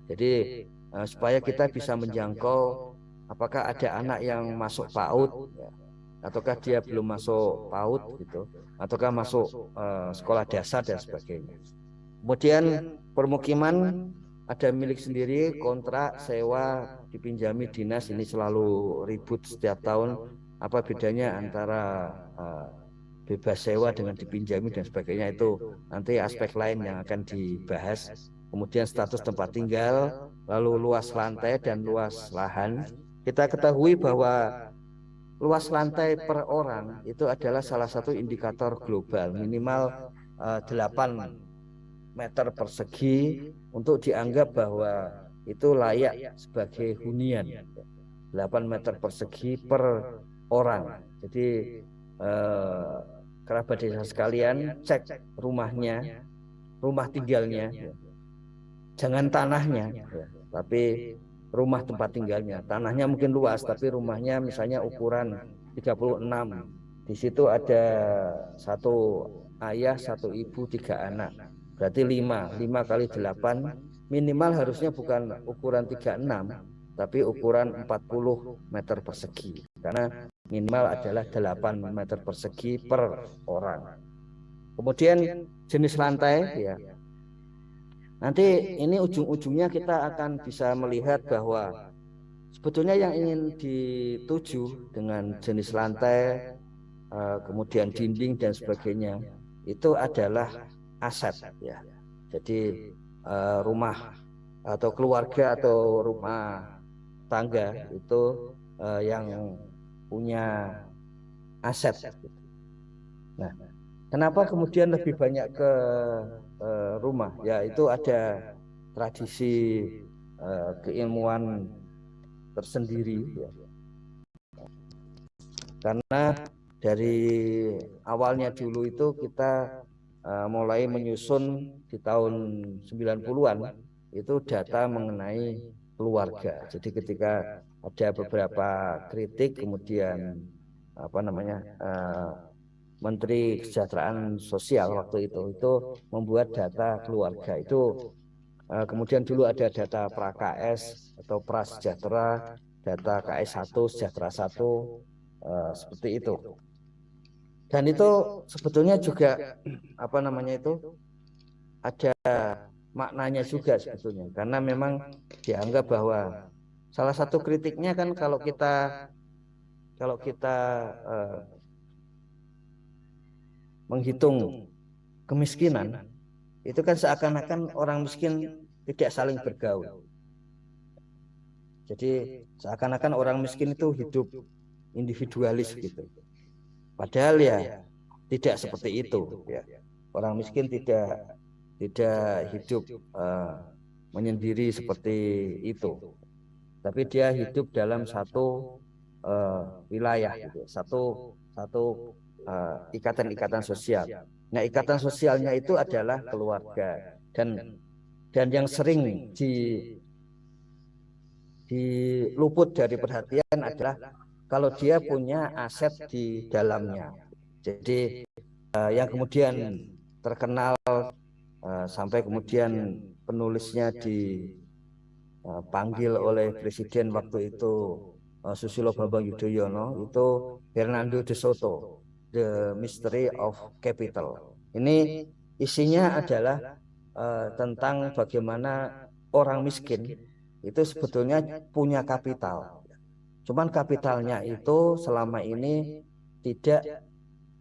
Speaker 2: jadi uh, supaya kita bisa menjangkau apakah ada anak yang masuk PAUD ya ataukah dia belum masuk PAUD gitu? Ataukah masuk uh, sekolah dasar dan sebagainya? Kemudian permukiman ada milik sendiri kontrak sewa dipinjami dinas ini selalu ribut setiap tahun. Apa bedanya antara uh, bebas sewa dengan dipinjami dan sebagainya? Itu nanti aspek lain yang akan dibahas. Kemudian status tempat tinggal lalu luas lantai dan luas lahan. Kita ketahui bahwa luas lantai per orang itu adalah salah satu indikator global minimal uh, eh, 8 meter persegi untuk dianggap bahwa itu layak sebagai hunian 8 meter persegi per orang jadi eh, kerabat desa sekalian cek rumahnya, rumah tinggalnya, jangan tanahnya, ya. tapi rumah tempat tinggalnya. Tanahnya mungkin luas, tapi rumahnya misalnya ukuran 36. Di situ ada satu ayah, satu ibu, tiga anak. Berarti lima, lima kali delapan minimal harusnya bukan ukuran 36 tapi ukuran 40 meter persegi karena minimal adalah 8 meter persegi per orang kemudian jenis lantai ya nanti ini ujung-ujungnya kita akan bisa melihat bahwa sebetulnya yang ingin dituju dengan jenis lantai eh, kemudian dinding dan sebagainya itu adalah aset ya. jadi eh, rumah atau keluarga atau rumah tangga itu yang punya aset. Nah, kenapa kemudian lebih banyak ke uh, rumah? Ya itu ada tradisi uh, keilmuan tersendiri. Ya. Karena dari awalnya dulu itu kita uh, mulai menyusun di tahun 90-an itu data mengenai keluarga. Jadi ketika ada beberapa kritik kemudian apa namanya uh, Menteri Kesejahteraan Sosial waktu itu itu membuat data keluarga itu uh, kemudian dulu ada data pra KS atau pra sejahtera data KS 1 sejahtera 1 uh, eh, seperti itu. Dan itu sebetulnya juga apa namanya itu ada maknanya juga sebetulnya. Karena memang dianggap bahwa salah satu kritiknya kan kalau kita kalau kita uh, menghitung kemiskinan itu kan seakan-akan orang miskin tidak saling bergaul. jadi seakan-akan orang miskin itu hidup individualis gitu. padahal ya tidak seperti itu ya. orang miskin tidak tidak hidup uh, menyendiri seperti itu. tapi dia hidup dalam satu uh, wilayah gitu. satu satu ikatan-ikatan uh, sosial. nah ikatan sosialnya itu adalah keluarga. dan dan yang sering di di luput dari perhatian adalah kalau dia punya aset di dalamnya. jadi uh, yang kemudian terkenal Eh, sampai kemudian penulisnya dipanggil eh, oleh presiden waktu itu uh, Susilo Bambang Yudhoyono itu Fernando de Soto The Mystery of Capital. Ini isinya adalah uh, tentang bagaimana orang miskin itu sebetulnya punya kapital. cuman kapitalnya itu selama ini tidak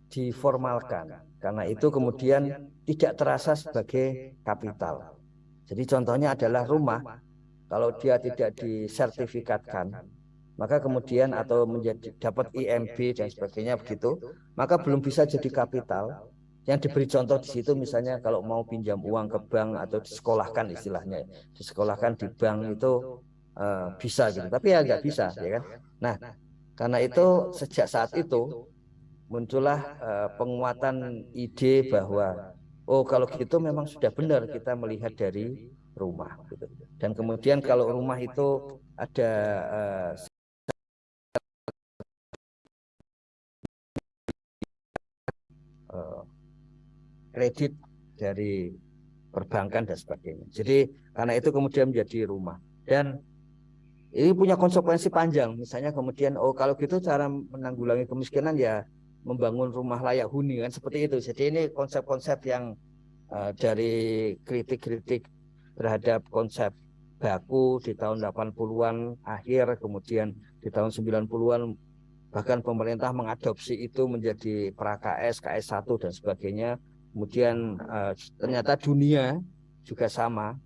Speaker 2: diformalkan. karena itu kemudian tidak terasa sebagai kapital. Jadi contohnya adalah rumah, kalau dia tidak disertifikatkan, maka kemudian atau menjadi dapat IMB dan sebagainya begitu, maka belum bisa jadi kapital. Yang diberi contoh di situ misalnya kalau mau pinjam uang ke bank atau disekolahkan istilahnya, disekolahkan di bank itu uh, bisa gitu, tapi ya nggak bisa, ya kan? Nah, karena itu sejak saat itu muncullah uh, penguatan ide bahwa oh kalau gitu memang sudah benar kita melihat dari rumah gitu. dan kemudian kalau rumah itu ada uh, kredit dari perbankan dan sebagainya. Jadi karena itu kemudian menjadi rumah dan ini punya konsekuensi panjang. Misalnya kemudian oh kalau gitu cara menanggulangi kemiskinan ya membangun rumah layak huni kan seperti itu. Jadi ini konsep-konsep yang uh, dari kritik-kritik terhadap konsep baku di tahun 80-an akhir kemudian di tahun 90-an bahkan pemerintah mengadopsi itu menjadi pra-KS, KS1 dan sebagainya. Kemudian uh, ternyata dunia juga sama.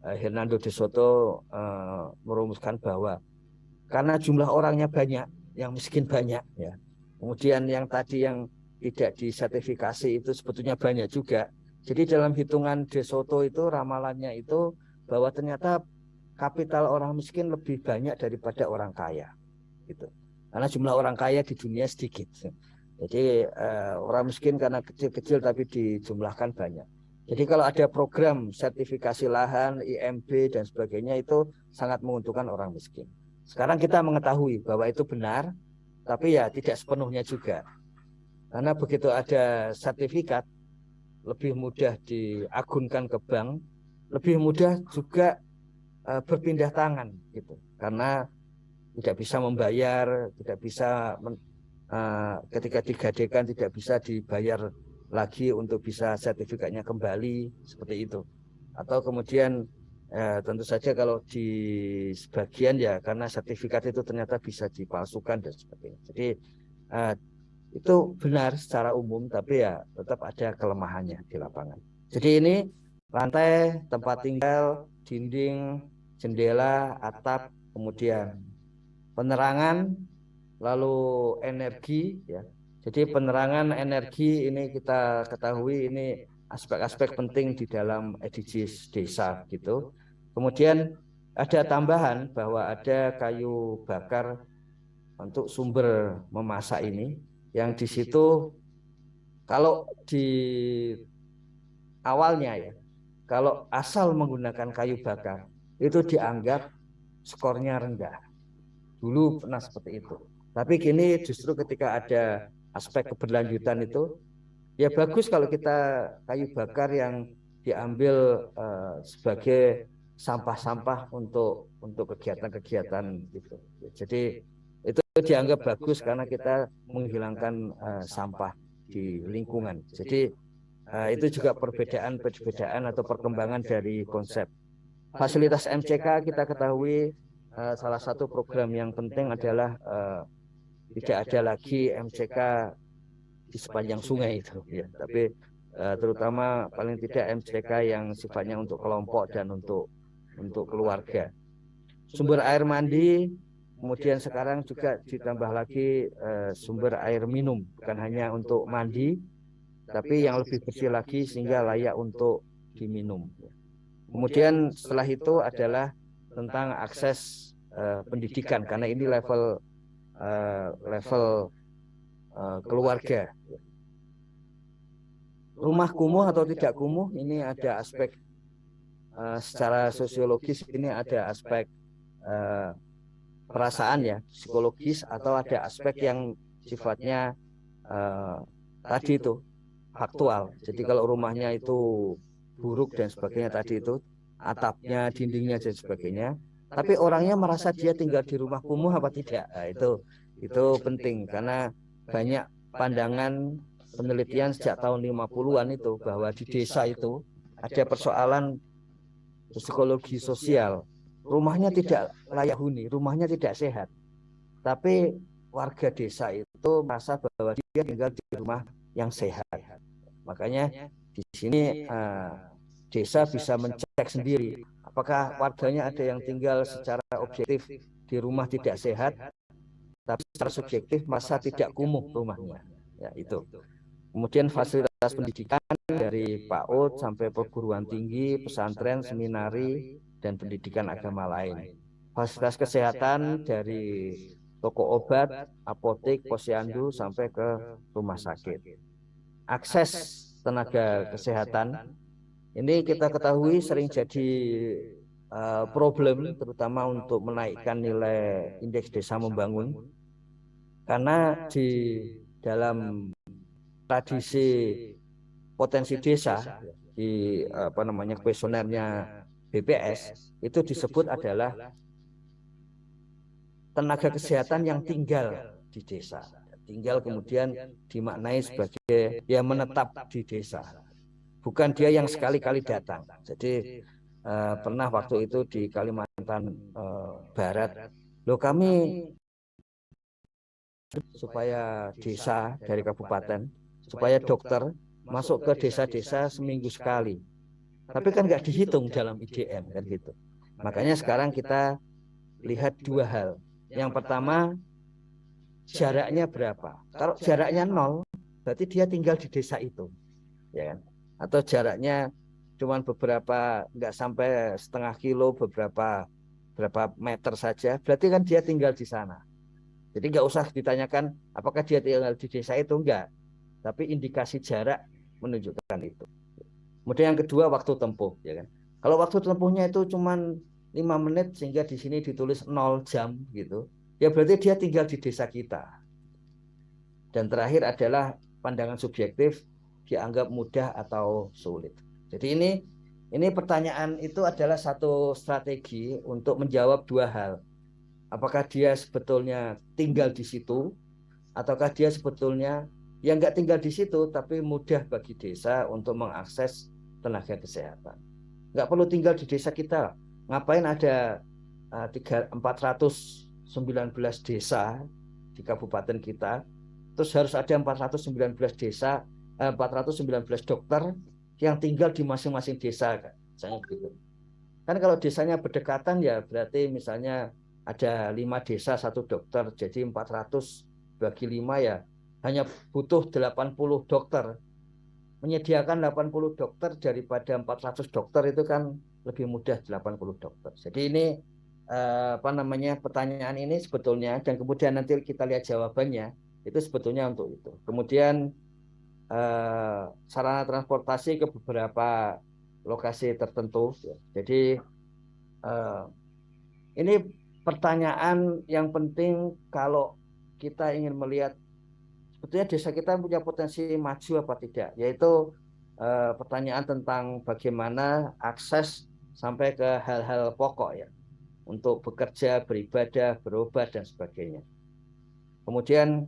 Speaker 2: Uh, Hernando de Soto uh, merumuskan bahwa karena jumlah orangnya banyak, yang miskin banyak ya Kemudian yang tadi yang tidak disertifikasi itu sebetulnya banyak juga. Jadi dalam hitungan De Soto itu ramalannya itu bahwa ternyata kapital orang miskin lebih banyak daripada orang kaya. Gitu. Karena jumlah orang kaya di dunia sedikit. Jadi uh, orang miskin karena kecil-kecil tapi dijumlahkan banyak. Jadi kalau ada program sertifikasi lahan, IMB dan sebagainya itu sangat menguntungkan orang miskin. Sekarang kita mengetahui bahwa itu benar, tapi ya tidak sepenuhnya juga. Karena begitu ada sertifikat, lebih mudah diagunkan ke bank, lebih mudah juga uh, berpindah tangan gitu. Karena tidak bisa membayar, tidak bisa uh, ketika digadekan tidak bisa dibayar lagi untuk bisa sertifikatnya kembali seperti itu. Atau kemudian eh, tentu saja kalau di sebagian ya karena sertifikat itu ternyata bisa dipalsukan dan sebagainya. Jadi eh, itu benar secara umum tapi ya tetap ada kelemahannya di lapangan. Jadi ini lantai tempat tinggal dinding jendela atap kemudian penerangan lalu energi ya. Jadi penerangan energi ini kita ketahui ini aspek-aspek penting di dalam SDGs desa gitu. Kemudian ada tambahan bahwa ada kayu bakar untuk sumber memasak ini yang di situ kalau di awalnya ya kalau asal menggunakan kayu bakar itu dianggap skornya rendah. Dulu pernah seperti itu. Tapi kini justru ketika ada aspek keberlanjutan itu, ya bagus kalau kita kayu bakar yang diambil uh, sebagai sampah-sampah untuk untuk kegiatan-kegiatan gitu. Jadi itu dianggap bagus karena kita menghilangkan uh, sampah di lingkungan. Jadi uh, itu juga perbedaan-perbedaan atau perkembangan dari konsep. Fasilitas MCK kita ketahui uh, salah satu program yang penting adalah uh, tidak ada lagi MCK di sepanjang sungai itu ya. Tapi uh, terutama paling tidak MCK yang sifatnya untuk kelompok dan untuk untuk keluarga. sumber air mandi kemudian sekarang juga ditambah lagi uh, sumber air minum bukan hanya untuk mandi tapi yang lebih bersih lagi sehingga layak untuk diminum. kemudian setelah itu adalah tentang akses uh, pendidikan. karena ini level uh, level uh, keluarga. Rumah kumuh atau tidak kumuh ini ada aspek uh, secara sosiologis ini ada aspek uh, perasaan ya psikologis atau ada aspek yang sifatnya uh, tadi itu faktual. Jadi kalau rumahnya itu buruk dan sebagainya tadi itu atapnya, dindingnya dan sebagainya, tapi orangnya merasa dia tinggal di rumah kumuh apa tidak? nah, itu itu penting karena banyak pandangan penelitian sejak tahun 50-an itu bahwa di desa itu ada persoalan psikologi sosial. Rumahnya tidak layak huni rumahnya tidak sehat. Tapi warga desa itu merasa bahwa dia tinggal di rumah yang sehat. Makanya di sini uh, desa bisa mencek sendiri apakah warganya ada yang tinggal secara objektif di rumah tidak sehat? Tapi secara subjektif masa tidak kumuh rumahnya. Ya itu. Kemudian fasilitas pendidikan dari PAUD sampai perguruan tinggi pesantren seminari dan pendidikan agama lain. Fasilitas kesehatan dari toko obat apotek posyandu sampai ke rumah sakit. Akses tenaga kesehatan ini kita ketahui sering jadi uh, problem terutama untuk menaikkan nilai indeks desa membangun. karena di dalam tradisi potensi desa di apa namanya kuesionernya BPS itu disebut adalah tenaga kesehatan yang tinggal di desa. tinggal kemudian dimaknai sebagai yang menetap di desa bukan dia yang sekali-kali datang. Jadi uh, pernah waktu itu di Kalimantan uh, Barat, lo kami supaya desa dari kabupaten, supaya dokter masuk ke desa-desa seminggu sekali. Tapi kan nggak dihitung dalam IDM kan gitu. Makanya sekarang kita lihat dua hal. Yang pertama jaraknya berapa? Kalau jaraknya nol, berarti dia tinggal di desa itu, ya kan? Atau jaraknya cuma beberapa nggak sampai setengah kilo beberapa berapa meter saja berarti kan dia tinggal di sana Jadi nggak usah ditanyakan apakah dia tinggal di desa itu enggak, tapi indikasi jarak menunjukkan itu. Kemudian yang kedua waktu tempuh, ya kan. Kalau waktu tempuhnya itu cuma lima menit sehingga di sini ditulis 0 jam gitu, ya berarti dia tinggal di desa kita. Dan terakhir adalah pandangan subjektif dianggap mudah atau sulit. Jadi ini ini pertanyaan itu adalah satu strategi untuk menjawab dua hal. Apakah dia sebetulnya tinggal di situ ataukah dia sebetulnya yang nggak tinggal di situ tapi mudah bagi desa untuk mengakses tenaga kesehatan. Nggak perlu tinggal di desa kita. Ngapain ada uh, 419 desa di kabupaten kita? Terus harus ada 419 desa 419 dokter yang tinggal di masing-masing desa kan gitu. Kan kalau desanya berdekatan ya berarti misalnya ada lima desa satu dokter. Jadi 400 bagi lima ya hanya butuh 80 dokter. Menyediakan 80 dokter daripada 400 dokter itu kan lebih mudah 80 dokter. Jadi ini eh, apa namanya pertanyaan ini sebetulnya dan kemudian nanti kita lihat jawabannya itu sebetulnya untuk itu. Kemudian eh, sarana transportasi ke beberapa lokasi tertentu jadi eh, ini pertanyaan yang penting kalau kita ingin melihat sebetulnya desa kita punya potensi maju apa tidak, yaitu eh, pertanyaan tentang bagaimana akses sampai ke hal-hal pokok ya. Untuk bekerja, beribadah, berobat dan sebagainya. Kemudian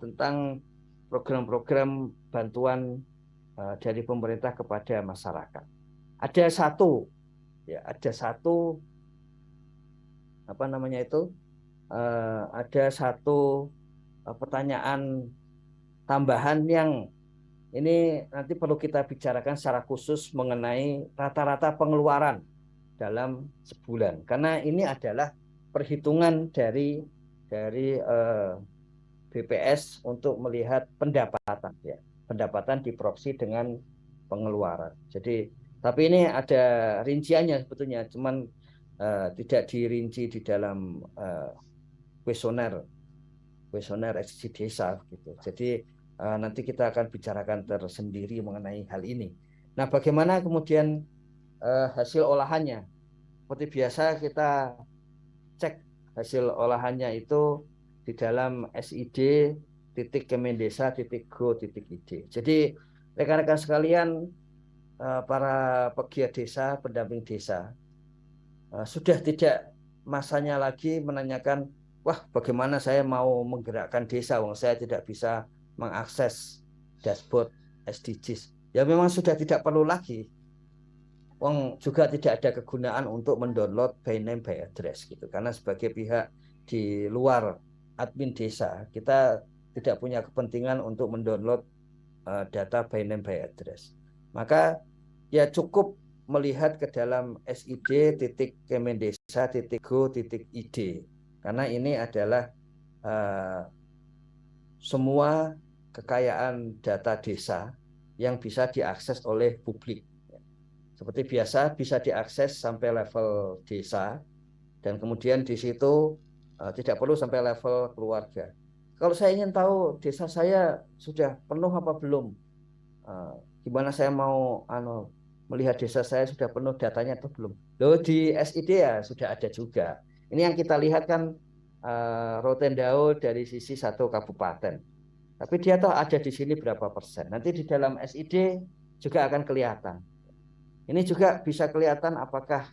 Speaker 2: tentang program-program bantuan eh, dari pemerintah kepada masyarakat. Ada satu ya, ada satu apa namanya itu uh, ada satu uh, pertanyaan tambahan yang ini nanti perlu kita bicarakan secara khusus mengenai rata-rata pengeluaran dalam sebulan karena ini adalah perhitungan dari dari eh, BPS untuk melihat pendapatan ya pendapatan di proxy dengan pengeluaran jadi tapi ini ada rinciannya sebetulnya cuman uh, tidak dirinci di dalam uh, kuesioner kuesioner eksisi desa gitu. Jadi uh, nanti kita akan bicarakan tersendiri mengenai hal ini. Nah, bagaimana kemudian uh, hasil olahannya? Seperti biasa kita cek hasil olahannya itu di dalam SID titik Kemendesa titik go titik ID. Jadi rekan-rekan sekalian para pegiat desa, pendamping desa, uh, sudah tidak masanya lagi menanyakan wah bagaimana saya mau menggerakkan desa? Wong saya tidak bisa mengakses dashboard SDGs ya memang sudah tidak perlu lagi. Wong juga tidak ada kegunaan untuk mendownload by name by address gitu. Karena sebagai pihak di luar admin desa. Kita tidak punya kepentingan untuk mendownload uh, data by name by address. Maka ya cukup melihat ke dalam SID titik Kemendesa titik Go titik ID karena ini adalah uh, semua kekayaan data desa yang bisa diakses oleh publik. Seperti biasa bisa diakses sampai level desa. Dan kemudian di situ tidak perlu sampai level keluarga. Kalau saya ingin tahu desa saya sudah penuh apa belum, uh, gimana saya mau ano, melihat desa saya sudah penuh datanya atau belum. Loh di SID ya sudah ada juga. Ini yang kita lihat kan uh, Rotendao dari sisi satu kabupaten. Tapi dia tahu ada di sini berapa persen. Nanti di dalam SID juga akan kelihatan. Ini juga bisa kelihatan apakah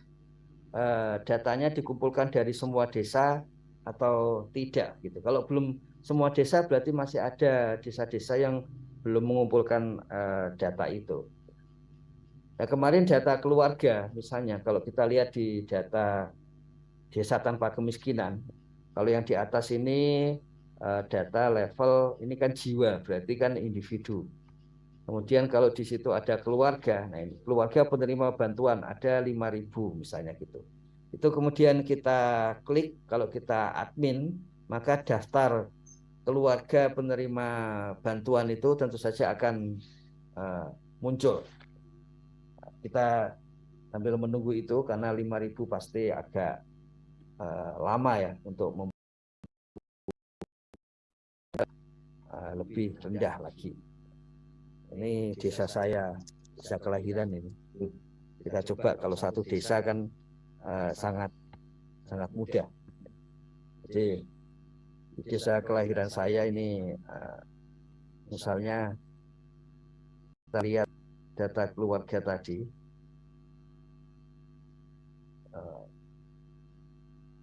Speaker 2: uh, datanya dikumpulkan dari semua desa atau tidak gitu. Kalau belum semua desa berarti masih ada desa-desa yang belum mengumpulkan uh, data itu. Nah, kemarin data keluarga, misalnya kalau kita lihat di data desa tanpa kemiskinan, kalau yang di atas ini uh, data level ini kan jiwa, berarti kan individu. Kemudian kalau di situ ada keluarga, nah ini keluarga penerima bantuan ada 5.000 misalnya gitu. Itu kemudian kita klik kalau kita admin, maka daftar keluarga penerima bantuan itu tentu saja akan uh, muncul kita sambil menunggu itu karena 5000 pasti agak uh, lama ya untuk uh, lebih rendah lagi. Ini desa saya, desa kelahiran ini. Kita coba kalau satu desa kan uh, sangat sangat mudah. Jadi desa kelahiran saya ini uh, misalnya kita lihat data keluarga tadi uh,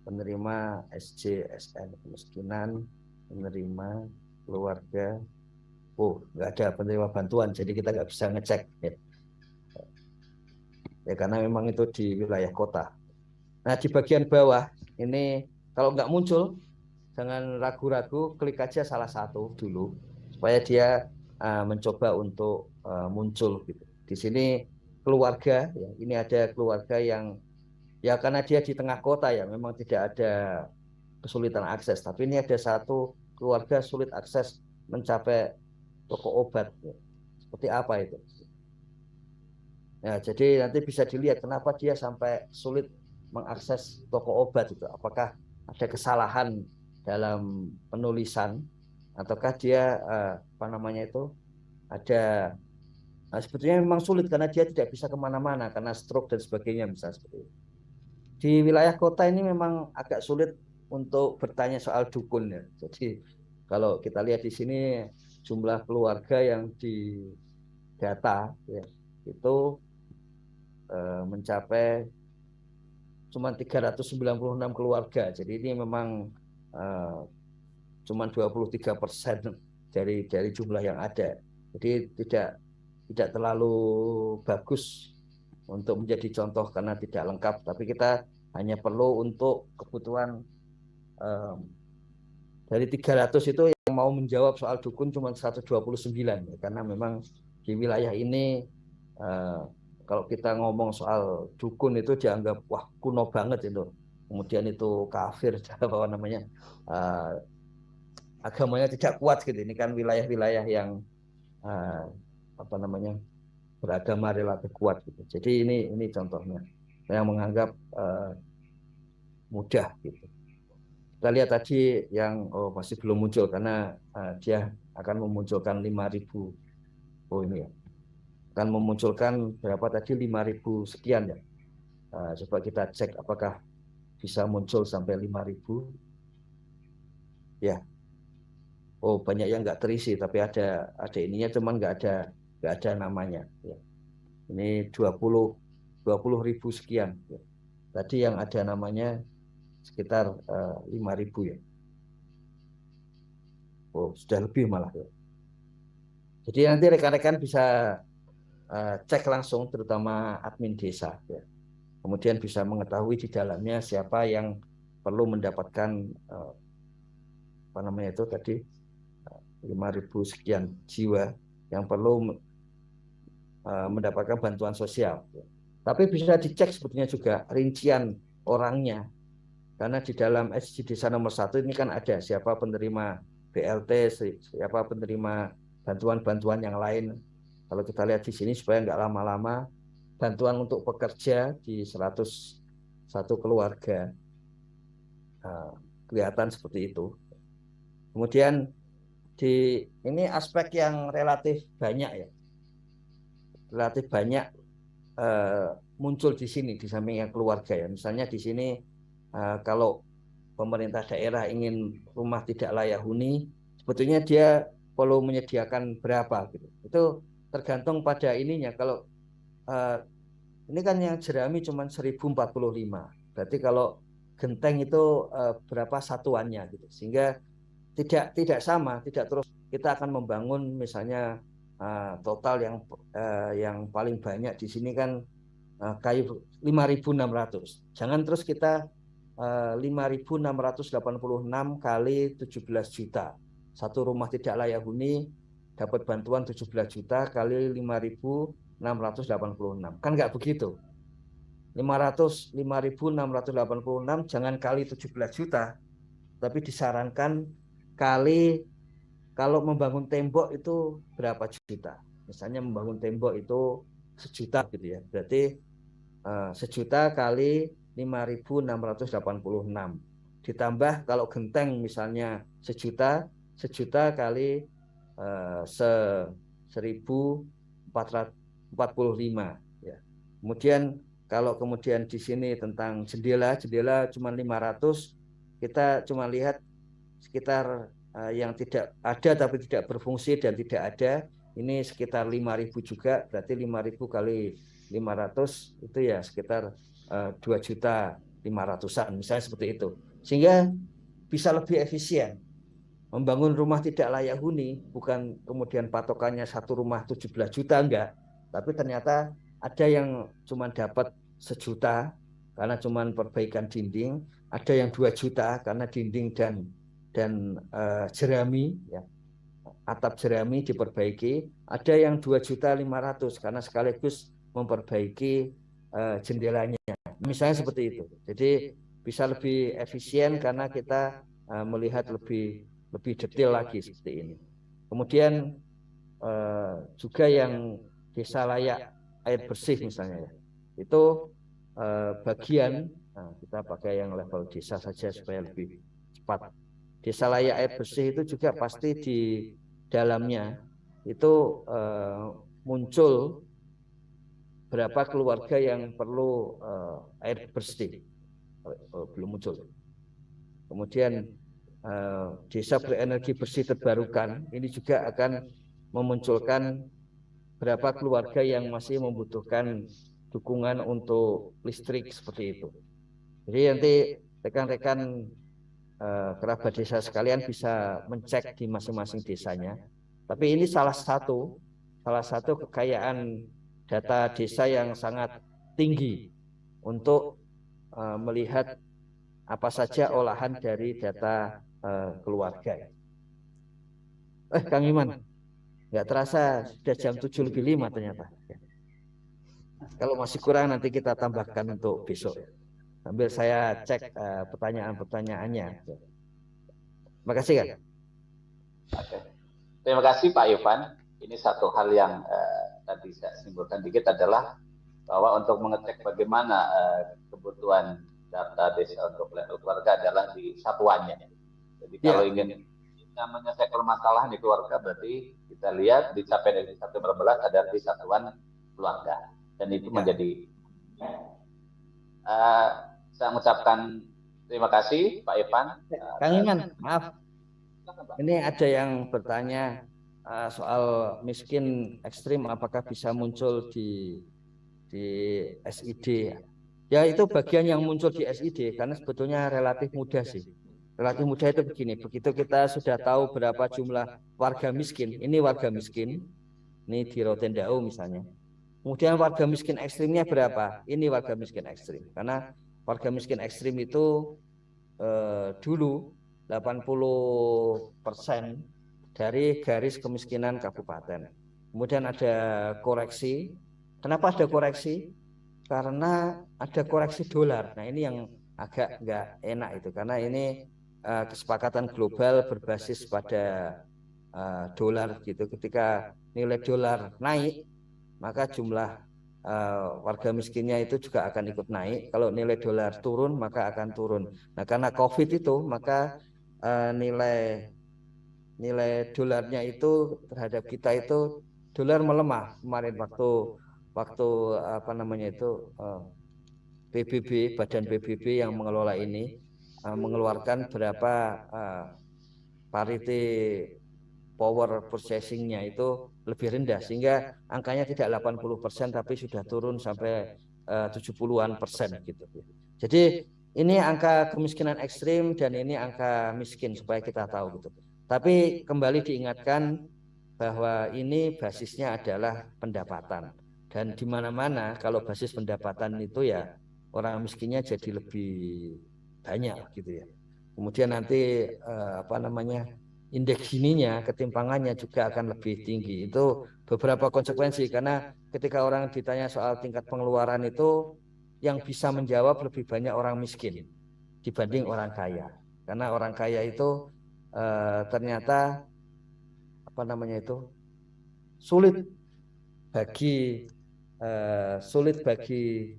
Speaker 2: penerima SJSN kemiskinan penerima keluarga oh nggak ada penerima bantuan jadi kita nggak bisa ngecek ya. ya karena memang itu di wilayah kota nah di bagian bawah ini kalau nggak muncul jangan ragu-ragu klik aja salah satu dulu supaya dia uh, mencoba untuk uh, muncul gitu. Di sini keluarga ya ini ada keluarga yang ya karena dia di tengah kota ya memang tidak ada kesulitan akses tapi ini ada satu keluarga sulit akses mencapai toko obat ya. seperti apa itu? Ya jadi nanti bisa dilihat kenapa dia sampai sulit mengakses toko obat itu. Apakah ada kesalahan dalam penulisan? Ataukah dia eh, apa namanya itu ada nah, sebetulnya memang sulit karena dia tidak bisa ke mana-mana karena stroke dan sebagainya misalnya seperti itu. Di wilayah kota ini memang agak sulit untuk bertanya soal dukun ya. Jadi kalau kita lihat di sini jumlah keluarga yang di data ya, itu eh, mencapai cuma 396 keluarga. Jadi ini memang eh, cuma 23 persen dari dari jumlah yang ada. Jadi tidak tidak terlalu bagus untuk menjadi contoh karena tidak lengkap. Tapi kita hanya perlu untuk kebutuhan um, dari 300 itu yang mau menjawab soal dukun cuma 129 ya, karena memang di wilayah ini uh, kalau kita ngomong soal dukun itu dianggap wah kuno banget itu kemudian itu kafir apa namanya uh, agamanya tidak kuat gitu ini kan wilayah-wilayah yang uh, apa namanya beragama relatif kuat gitu jadi ini ini contohnya yang menganggap uh, mudah gitu. Kita lihat tadi yang oh masih belum muncul karena uh, dia akan memunculkan 5000 oh ini ya. Akan memunculkan berapa tadi 5000 sekian ya. Uh, coba kita cek apakah bisa muncul sampai 5000. Ya. Oh, banyak yang nggak terisi tapi ada ada ininya cuman nggak ada nggak ada namanya ya. Ini 20 20 ribu sekian. Ya. Tadi yang ada namanya sekitar uh, eh, 5.000 ya. Oh, sudah lebih malah ya. Jadi nanti rekan-rekan bisa uh, cek langsung terutama admin desa ya. Kemudian bisa mengetahui di dalamnya siapa yang perlu mendapatkan uh, apa namanya itu tadi uh, 5.000 sekian jiwa yang perlu mendapatkan bantuan sosial. Ya. Tapi bisa dicek sebetulnya juga rincian orangnya. Karena di dalam SG desa nomor satu ini kan ada siapa penerima BLT, siapa penerima bantuan-bantuan yang lain. Kalau kita lihat di sini supaya nggak lama-lama, bantuan untuk pekerja di 101 keluarga. Nah, kelihatan seperti itu. Kemudian di ini aspek yang relatif banyak ya. Relatif banyak uh, muncul di sini di samping yang keluarga ya. Misalnya di sini uh, kalau pemerintah daerah ingin rumah tidak layak huni, sebetulnya dia perlu menyediakan berapa gitu. Itu tergantung pada ininya. Kalau uh, ini kan yang jerami cuma 1045. Berarti kalau genteng itu uh, berapa satuannya gitu. Sehingga tidak tidak sama, tidak terus kita akan membangun misalnya uh, total yang uh, yang paling banyak di sini kan uh, kayu 5.600. Jangan terus kita uh, 5.686 kali 17 juta. Satu rumah tidak layak huni dapat bantuan 17 juta kali 5.686. Kan nggak begitu. 500 5.686 jangan kali 17 juta, tapi disarankan kali kalau membangun tembok itu berapa juta? Misalnya membangun tembok itu sejuta gitu ya. Berarti uh, sejuta kali 5.686. Ditambah kalau genteng misalnya sejuta, sejuta kali se 1445 ya. Kemudian kalau kemudian di sini tentang jendela, jendela cuma 500, kita cuma lihat sekitar uh, yang tidak ada tapi tidak berfungsi dan tidak ada ini sekitar 5000 juga berarti 5000 kali 500 itu ya sekitar uh, 2 juta 500-an misalnya seperti itu sehingga bisa lebih efisien membangun rumah tidak layak huni bukan kemudian patokannya satu rumah 17 juta enggak. Tapi ternyata ada yang cuma dapat sejuta karena cuma perbaikan dinding ada yang dua juta karena dinding dan dan uh, jerami ya. Atap jerami diperbaiki ada yang dua juta lima ratus karena sekaligus memperbaiki uh, jendelanya. Misalnya seperti itu. Jadi bisa lebih efisien karena kita uh, melihat lebih lebih detail lagi seperti ini. Kemudian uh, juga yang desa layak air bersih misalnya ya. itu uh, bagian nah, kita pakai yang level desa saja supaya lebih cepat. desa layak air bersih itu juga pasti di dalamnya. itu uh, muncul berapa keluarga yang perlu air bersih. belum muncul. Kemudian desa berenergi bersih terbarukan. Ini juga akan memunculkan berapa keluarga yang masih membutuhkan dukungan untuk listrik seperti itu. Jadi nanti rekan-rekan Eh, kerabat desa sekalian bisa mencek di masing-masing desanya. Tapi ini salah satu salah satu kekayaan data desa yang sangat tinggi untuk uh, melihat apa saja olahan dari data uh, keluarga. Eh, Kang Iman, nggak terasa sudah jam 7 lebih 5 ternyata. Kalau masih kurang nanti kita tambahkan untuk besok sambil saya cek uh, pertanyaan-pertanyaannya. Terima kasih kan.
Speaker 1: Oke. Terima kasih Pak Ivan. Ini satu hal yang uh, tadi saya simpulkan dikit adalah bahwa untuk mengecek bagaimana uh, kebutuhan data desa untuk level keluarga adalah di satuannya. Jadi ya. kalau ingin kita menyelesaikan permasalahan di keluarga berarti kita lihat di capaian dari satu berbelas ada di satuan keluarga dan itu ya. menjadi uh, saya mengucapkan terima kasih Pak Ivan.
Speaker 2: Kang Iman, maaf. Ini ada yang bertanya uh, soal miskin ekstrim apakah bisa muncul di di SID. Ya itu bagian yang muncul di SID karena sebetulnya relatif mudah sih. Relatif mudah itu begini, begitu kita sudah tahu berapa jumlah warga miskin, ini warga miskin, ini di Rotendao misalnya. Kemudian warga miskin ekstrimnya berapa? Ini warga miskin ekstrim. Karena warga miskin ekstrim itu eh, dulu 80 persen dari garis kemiskinan kabupaten. Kemudian ada koreksi. Kenapa ada koreksi? Karena ada koreksi dolar. Nah ini yang agak nggak enak itu karena ini uh, kesepakatan global berbasis pada uh, dolar gitu. Ketika nilai dolar naik, maka jumlah uh, warga miskinnya itu juga akan ikut naik. Kalau nilai dolar turun maka akan turun. Nah karena COVID itu maka nilai nilai dolarnya itu terhadap kita itu dolar melemah kemarin waktu waktu apa namanya itu eh, PBB Badan PBB yang mengelola ini uh, mengeluarkan berapa uh, parity power processingnya itu lebih rendah sehingga angkanya tidak 80% tapi sudah turun sampai uh, 70-an persen gitu. Jadi ini angka kemiskinan ekstrim dan ini angka miskin supaya kita tahu gitu. Tapi kembali diingatkan bahwa ini basisnya adalah pendapatan dan di mana-mana kalau basis pendapatan itu ya orang miskinnya jadi lebih banyak gitu ya. Kemudian nanti eh, apa namanya indeks ininya ketimpangannya juga akan lebih tinggi. Itu beberapa konsekuensi karena ketika orang ditanya soal tingkat pengeluaran itu yang bisa menjawab lebih banyak orang miskin dibanding orang kaya. Karena orang kaya itu uh, ternyata apa namanya itu sulit bagi uh, sulit bagi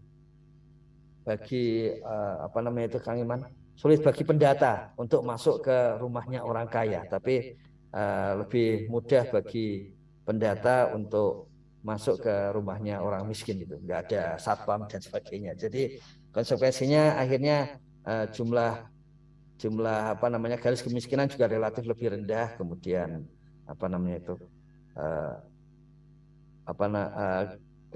Speaker 2: bagi uh, apa namanya itu Kang Iman? Sulit bagi pendata untuk masuk ke rumahnya orang kaya. Tapi uh, lebih mudah bagi pendata untuk masuk ke rumahnya orang miskin itu. Nggak ada satpam dan sebagainya. Jadi konsekuensinya akhirnya uh, jumlah jumlah apa namanya garis kemiskinan juga relatif lebih rendah. Kemudian apa namanya itu uh, apa uh,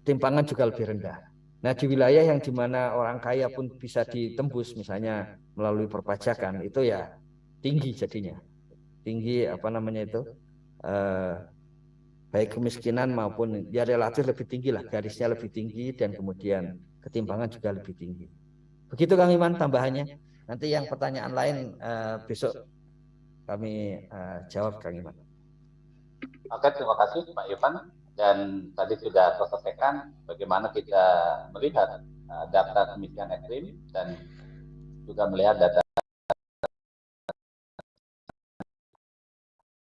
Speaker 2: ketimpangan juga lebih rendah nah di wilayah yang di mana orang kaya pun bisa ditembus misalnya melalui perpajakan itu ya tinggi jadinya. Tinggi apa namanya itu uh, baik kemiskinan maupun ya relatif lebih tinggi lah garisnya lebih tinggi dan kemudian ketimpangan juga lebih tinggi. Begitu Kang Iman tambahannya. Nanti yang pertanyaan lain uh, besok kami uh, jawab Kang Iman.
Speaker 1: Oke terima kasih Pak Ivan dan tadi sudah selesaikan bagaimana kita melihat uh, data kemiskinan ekstrim dan juga melihat data